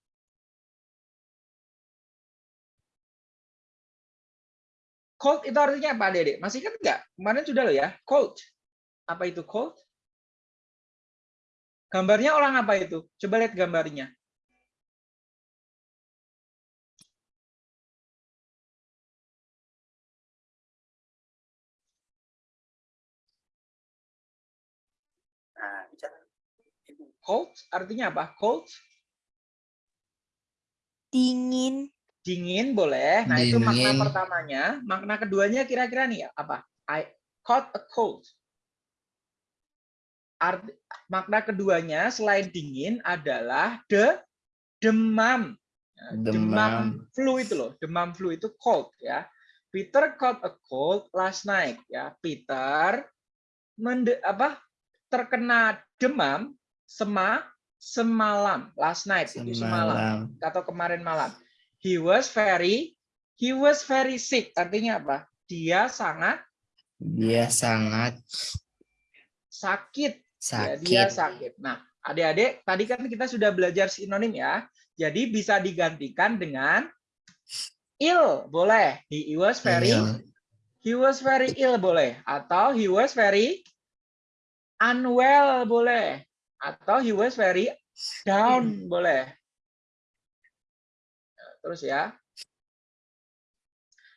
Cold itu artinya apa, Dede? Masih kan enggak? Kemarin sudah loh ya. Cold. Apa itu cold? Gambarnya orang apa itu? Coba lihat gambarnya. Cold artinya apa? Cold Dingin. dingin boleh. Nah, itu makna Dingin. pertamanya. Makna keduanya kira-kira nih ya, apa? I caught a cold. Art, makna keduanya selain dingin adalah de demam. Ya, demam Demam. flu itu loh. Demam flu itu cold ya. Peter caught a cold last night. Ya, Peter mende, apa terkena demam sema semalam last night itu semalam Semalam. atau kemarin malam. He was very he was very sick. Artinya apa? Dia sangat Dia sangat sakit. Ya, dia sakit. sakit. Nah, adik-adik, tadi kan kita sudah belajar sinonim ya. Jadi bisa digantikan dengan ill, boleh. He was very he was very ill boleh atau he was very unwell boleh atau he was very down boleh. Nah, Terus ya.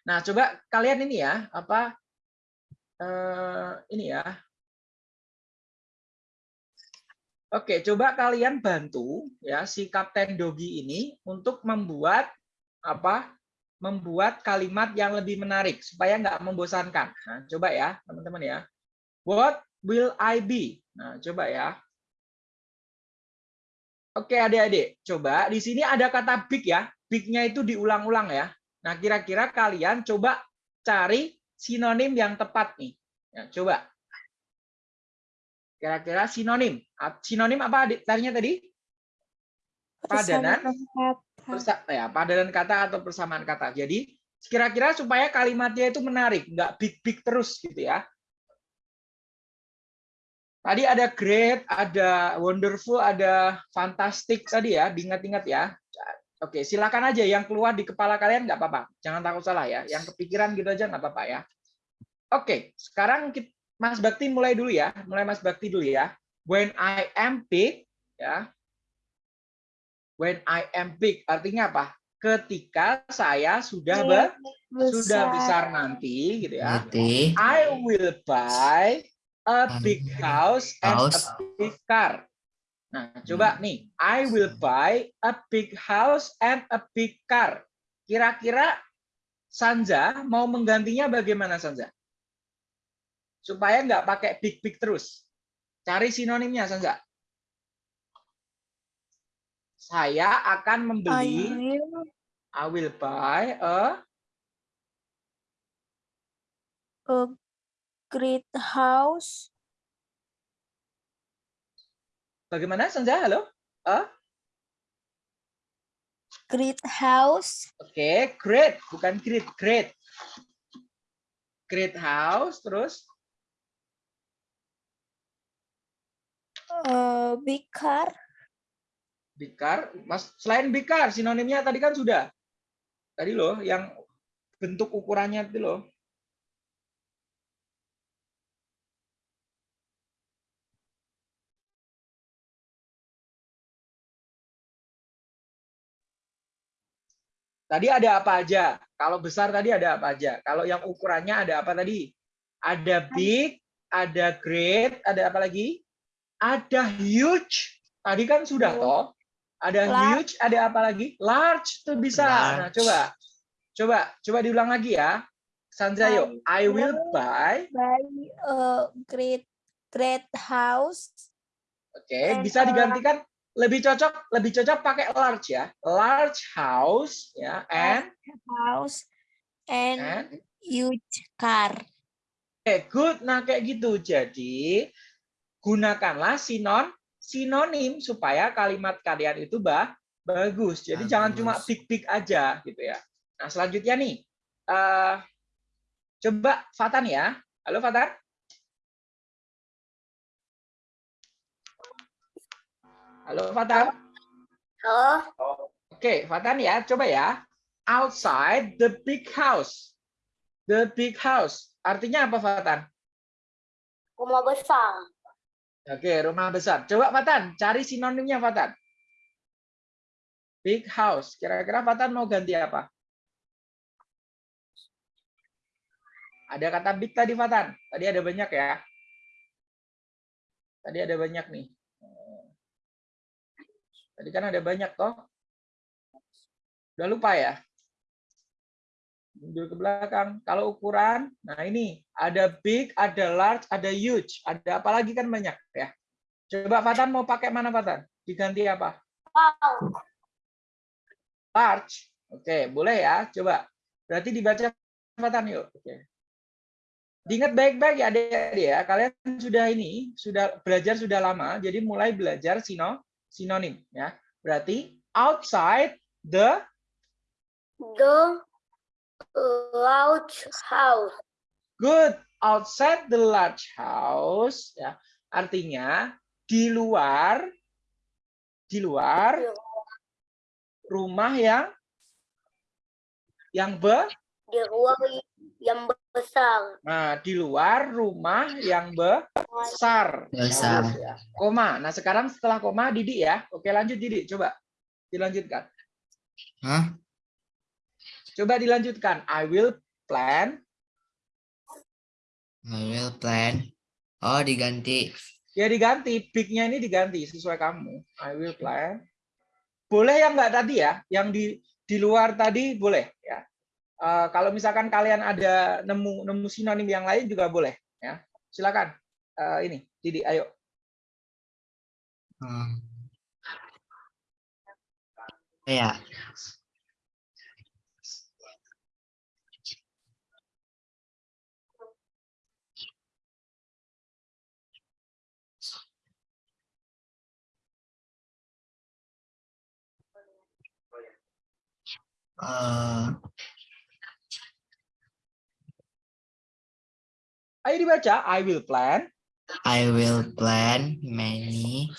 Nah, coba kalian ini ya, apa eh, ini ya. Oke, coba kalian bantu ya si Kapten Dogi ini untuk membuat apa? Membuat kalimat yang lebih menarik supaya nggak membosankan. Nah, coba ya, teman-teman ya. What will I be? Nah, coba ya. Oke, adik-adik, coba di sini ada kata big ya. Big-nya itu diulang-ulang ya. Nah, kira-kira kalian coba cari sinonim yang tepat nih. Ya, coba. Kira-kira sinonim. Sinonim apa adik tadinya tadi? Padanan? Persa- ya, padanan kata atau persamaan kata. Jadi kira-kira supaya kalimatnya itu menarik, nggak big-big terus gitu ya. Tadi ada great, ada wonderful, ada fantastic tadi ya, diingat-ingat ya. Oke, silakan aja yang keluar di kepala kalian nggak apa-apa. Jangan takut salah ya. Yang kepikiran gitu aja nggak apa-apa ya. Oke, sekarang kita, Mas Bakti mulai dulu ya. Mulai Mas Bakti dulu ya. When I am big, ya. When I am big artinya apa? Ketika saya sudah be- sudah besar nanti gitu ya. Berarti I will buy a big house and a big car. Nah, coba nih, I will buy a big house and a big car. Kira-kira Sanja mau menggantinya bagaimana Sanja? Supaya nggak pakai big big terus. Cari sinonimnya Sanja. Saya akan I membeli, will I will buy a a great house. bagaimana Sanja? Halo? Great house. Oke, great, bukan great, great. Great house, terus big car. big car. Mas, selain big car, sinonimnya tadi kan sudah. Tadi loh, yang bentuk ukurannya itu loh. Tadi ada apa aja? Kalau besar tadi ada apa aja? Kalau yang ukurannya ada apa tadi? Ada big, ada great, ada apa lagi? Ada huge. Tadi kan sudah toh. Ada Large. huge, ada apa lagi? Large tuh bisa. Nah, Large. coba. Coba, coba diulang lagi ya. Sandra yuk. I will will buy. Buy a great great house. Oke, And bisa digantikan lebih cocok, lebih cocok pakai large ya. Large house ya, and house and and huge car. Oke, good. Nah, kayak gitu. Jadi, gunakanlah sinon sinonim supaya kalimat kalian itu bah, bagus. Jadi jangan cuma Bagus. big-big aja gitu ya. Nah, selanjutnya nih. eh, coba Fatan ya. Halo Fatan. Halo Fatan. Halo, Oke, Fatan ya, coba ya. Outside the big house. The big house. Artinya apa, Fatan? rumah besar. Oke, rumah besar. Coba Fatan, cari sinonimnya Fatan. Big house. Kira-kira Fatan mau ganti apa? Ada kata big tadi Fatan. Tadi ada banyak ya. Tadi ada banyak nih. Tadi kan ada banyak toh. Udah lupa ya? Mundur ke belakang. Kalau ukuran, nah ini ada big, ada large, ada huge. Ada apa lagi kan banyak ya. Coba Fatan mau pakai mana Fatan? Diganti apa? Wow, Large. Oke, boleh ya. Coba. Berarti dibaca cepatan yuk. Oke. Diingat baik-baik ya adik-adik ya. Kalian sudah ini sudah belajar sudah lama, jadi mulai belajar sino sinonim ya. Berarti outside the The large house. good outside the large house ya. Artinya di luar di luar rumah yang yang be Di ruang yang besar. nah di luar rumah yang besar. Besar. Ya. Koma. Nah, sekarang setelah koma Didi ya. Oke, lanjut Didi, coba dilanjutkan. Hah? Coba dilanjutkan. I will plan. I will plan. Oh, diganti. Ya diganti, big-nya ini diganti sesuai kamu. I will plan. Boleh yang enggak tadi ya, yang di di luar tadi boleh ya. Eh, kalau misalkan kalian ada nemu nemu sinonim yang lain juga boleh ya. Silakan. Eh, ini Didi, ayo. Hmm. Ya. Eh, Ayo dibaca. I will plan. I will plant many.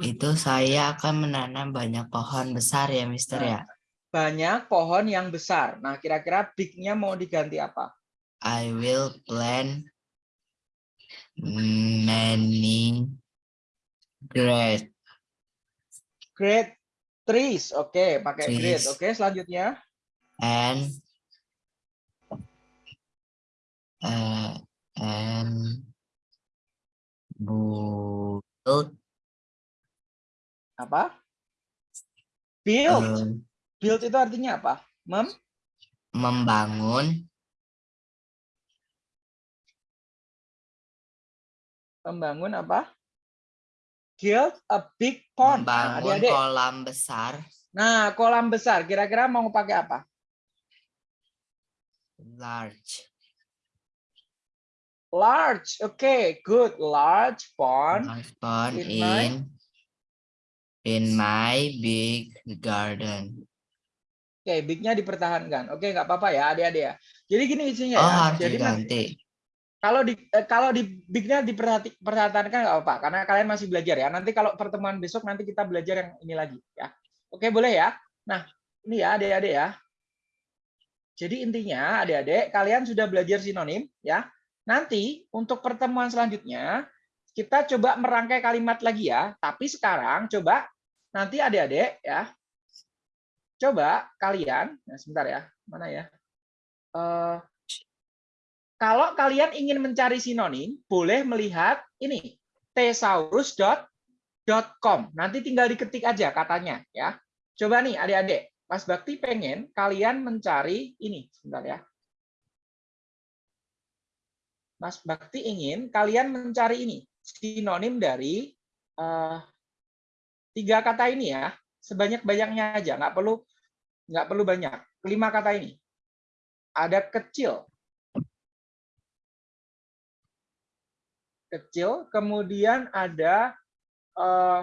Itu saya akan menanam banyak pohon besar ya, Mister ya. Banyak pohon yang besar. Nah, kira-kira big-nya mau diganti apa? I will plant many great Great trees. Oke, pakai great. Trees. Oke, selanjutnya. and uh, and build Apa? Build. uh, Build itu artinya apa? Mem membangun membangun apa? Build a big pond. Nah, membangun adik-adik. kolam besar Nah, kolam besar. Kira-kira mau pakai apa? large Large. Oke, good. Large pond. large pond in my- in in my big garden Oke, big-nya dipertahankan. Oke, nggak apa-apa ya, adik-adik ya. Jadi gini isinya oh ya. harus Jadi nanti- diganti kalau di eh, kalau di big-nya dipertahankan nggak apa-apa karena kalian masih belajar ya. Nanti kalau pertemuan besok nanti kita belajar yang ini lagi ya. Oke, boleh ya. Nah, ini ya adik-adik ya. Jadi intinya adik-adik kalian sudah belajar sinonim ya. Nanti untuk pertemuan selanjutnya kita coba merangkai kalimat lagi ya. Tapi sekarang coba nanti adik-adik ya. Coba kalian, nah sebentar ya, mana ya? Eh, kalau kalian ingin mencari sinonim, boleh melihat ini thesaurus.com. Nanti tinggal diketik aja katanya ya. Coba nih adik-adik, Mas Bakti pengen kalian mencari ini, sebentar ya. Mas Bakti ingin kalian mencari ini sinonim dari eh, tiga kata ini ya, sebanyak-banyaknya aja, nggak perlu nggak perlu banyak. Lima kata ini. Ada kecil, kecil, kemudian ada eh,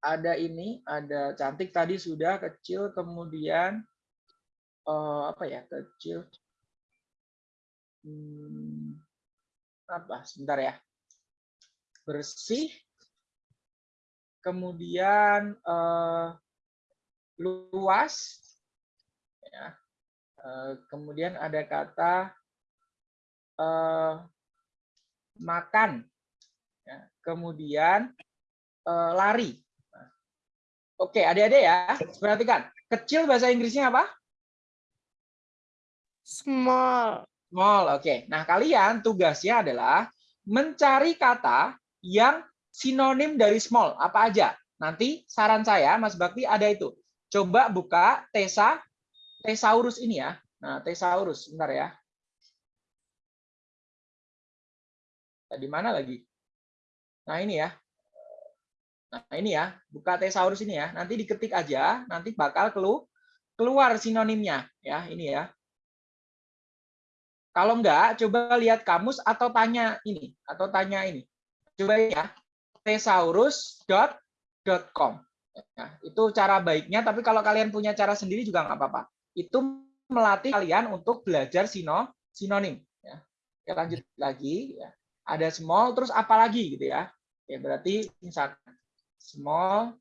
ada ini, ada cantik tadi sudah kecil, kemudian eh, apa ya kecil, Hmm, apa? Sebentar ya, bersih, kemudian eh, luas, ya, Eh, kemudian ada kata eh, makan, ya. kemudian eh, lari. Oke, adik-adik ya, perhatikan. Kecil bahasa Inggrisnya apa? Small. Small. Oke. Nah, kalian tugasnya adalah mencari kata yang sinonim dari small. Apa aja? Nanti saran saya, Mas Bakti ada itu. Coba buka Tesa, Thesaurus ini ya. Nah, Thesaurus, sebentar ya. Nah, Di mana lagi? Nah, ini ya. Nah, ini ya, buka Thesaurus ini ya. Nanti diketik aja, nanti bakal kelu keluar sinonimnya ya ini ya. Kalau enggak, coba lihat kamus atau tanya ini atau tanya ini. Coba ya, thesaurus.com. Ya, itu cara baiknya, tapi kalau kalian punya cara sendiri juga nggak apa-apa. Itu melatih kalian untuk belajar sino, sinonim. Ya. Oke, lanjut lagi. Ya. Ada small, terus apa lagi gitu ya. Ya berarti misalkan small,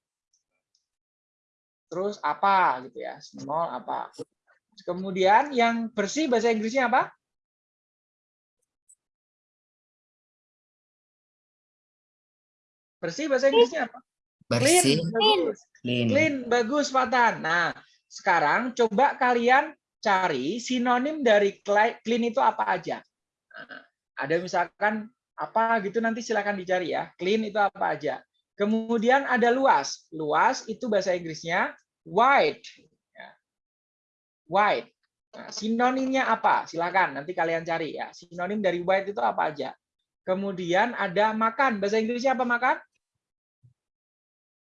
terus apa gitu ya. Small apa. Kemudian yang bersih bahasa Inggrisnya apa? Bersih bahasa Inggrisnya apa? Bersih, bagus. clean. Clean, bagus Fatan. Nah, sekarang coba kalian cari sinonim dari clean itu apa aja. Nah, ada misalkan apa gitu nanti silakan dicari ya. Clean itu apa aja. Kemudian ada luas. Luas itu bahasa Inggrisnya wide. Ya. Wide. Nah, sinonimnya apa? Silakan nanti kalian cari ya. Sinonim dari wide itu apa aja. Kemudian ada makan. Bahasa Inggrisnya apa makan?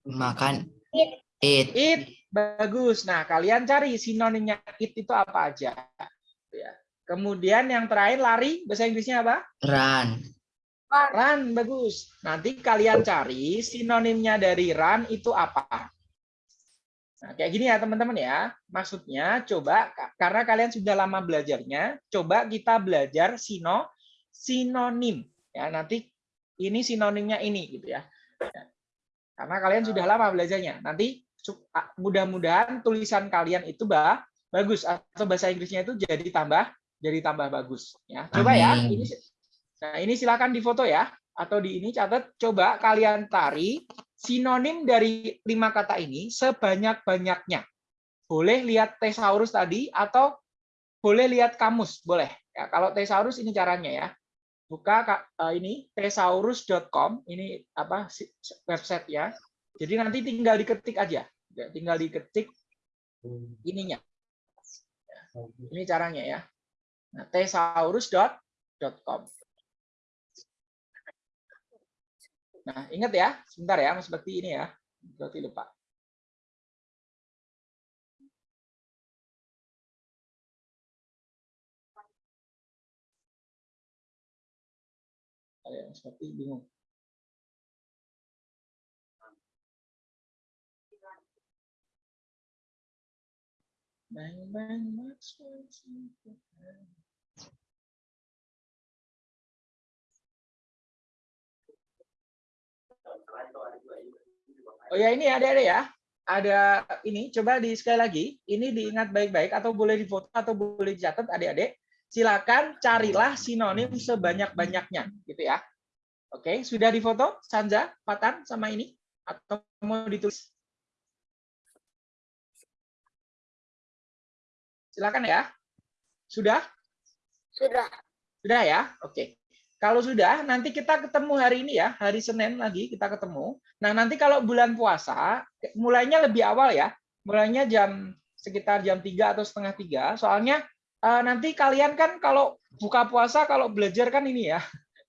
Makan. Eat. Eat. It bagus. Nah, kalian cari sinonimnya it itu apa aja. Ya. Kemudian yang terakhir lari, bahasa Inggrisnya apa? Run. Run, bagus. Nanti kalian cari sinonimnya dari run itu apa. Nah, kayak gini ya teman-teman ya. Maksudnya coba ka- karena kalian sudah lama belajarnya, coba kita belajar sino sinonim. Ya, nanti ini sinonimnya ini gitu ya. Karena kalian sudah lama belajarnya. Nanti mudah-mudahan tulisan kalian itu bah, bagus atau bahasa Inggrisnya itu jadi tambah jadi tambah bagus ya. Coba ya. Ini Nah, ini silakan difoto ya atau di ini catat coba kalian cari sinonim dari lima kata ini sebanyak-banyaknya. Boleh lihat thesaurus tadi atau boleh lihat kamus, boleh. Ya, kalau thesaurus ini caranya ya. Buka ka- eh, ini thesaurus.com, ini apa si- website ya. Jadi nanti tinggal diketik aja. Ya, Tinggal diketik ininya. Ya, Ini caranya ya. Nah, thesaurus.com. Nah, ingat ya, sebentar ya, Mas Bakti ini ya. Berarti lupa. Ada Mas Bakti bingung. Bang, bang. Oh ya ini ada ada ya. Ada ini coba di sekali lagi. Ini diingat baik-baik atau boleh difoto atau boleh dicatat adik-adik. Silakan carilah sinonim sebanyak-banyaknya gitu ya. Oke, sudah difoto Sanja, Patan sama ini atau mau ditulis? Silakan ya. Sudah? Sudah. Sudah ya? Oke. Kalau sudah, nanti kita ketemu hari ini ya, hari Senin lagi kita ketemu. Nah, nanti kalau bulan puasa, mulainya lebih awal ya. Mulainya jam sekitar jam 3 atau setengah tiga. Soalnya eh, nanti kalian kan kalau buka puasa, kalau belajar kan ini ya,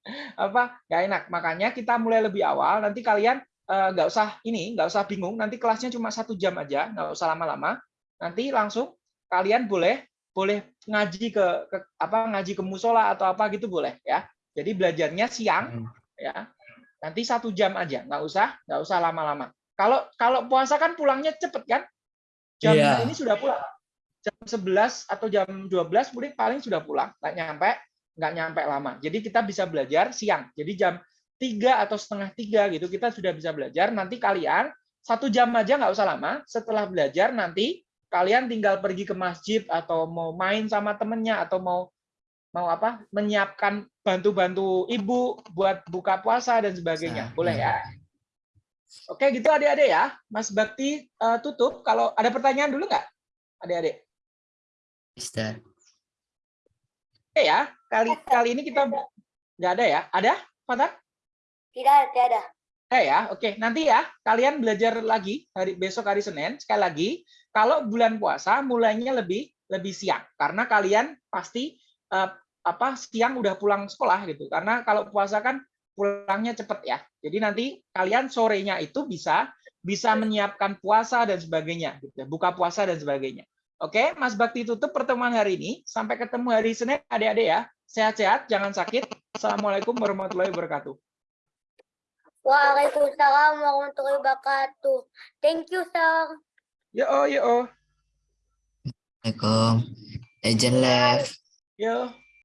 apa nggak enak. Makanya kita mulai lebih awal. Nanti kalian eh, nggak usah ini, nggak usah bingung. Nanti kelasnya cuma satu jam aja, nggak usah lama-lama. Nanti langsung kalian boleh boleh ngaji ke, ke apa ngaji ke musola atau apa gitu boleh ya. Jadi belajarnya siang ya. Nanti satu jam aja, nggak usah nggak usah lama-lama. Kalau kalau puasa kan pulangnya cepet kan? Jam Iya. ini sudah pulang. Jam 11 atau jam 12 paling paling sudah pulang, nggak nyampe nggak nyampe lama. Jadi kita bisa belajar siang. Jadi jam 3 atau setengah tiga gitu kita sudah bisa belajar. Nanti kalian satu jam aja nggak usah lama. Setelah belajar nanti kalian tinggal pergi ke masjid atau mau main sama temennya atau mau mau apa menyiapkan bantu-bantu ibu buat buka puasa dan sebagainya. Boleh ya? Oke, gitu adik-adik ya. Mas Bakti eh, tutup. Kalau ada pertanyaan dulu nggak, adik-adik? Mister. Oke ya. Kali kali ini kita nggak ada ya? Ada, Fatah? Tidak, tidak ada. Eh ya, oke. Nanti ya, kalian belajar lagi hari besok hari Senin. Sekali lagi, kalau bulan puasa mulainya lebih lebih siang karena kalian pasti eh, apa siang udah pulang sekolah gitu. Karena kalau puasa kan pulangnya cepet ya. Jadi nanti kalian sorenya itu bisa bisa menyiapkan puasa dan sebagainya, gitu. ya, buka puasa dan sebagainya. Oke, Mas Bakti tutup pertemuan hari ini. Sampai ketemu hari Senin, adik-adik ya. Sehat-sehat, jangan sakit. Assalamualaikum warahmatullahi wabarakatuh. Waalaikumsalam warahmatullahi wabarakatuh. Thank you, sir. Yo, yo, Assalamualaikum. Legend left. yo.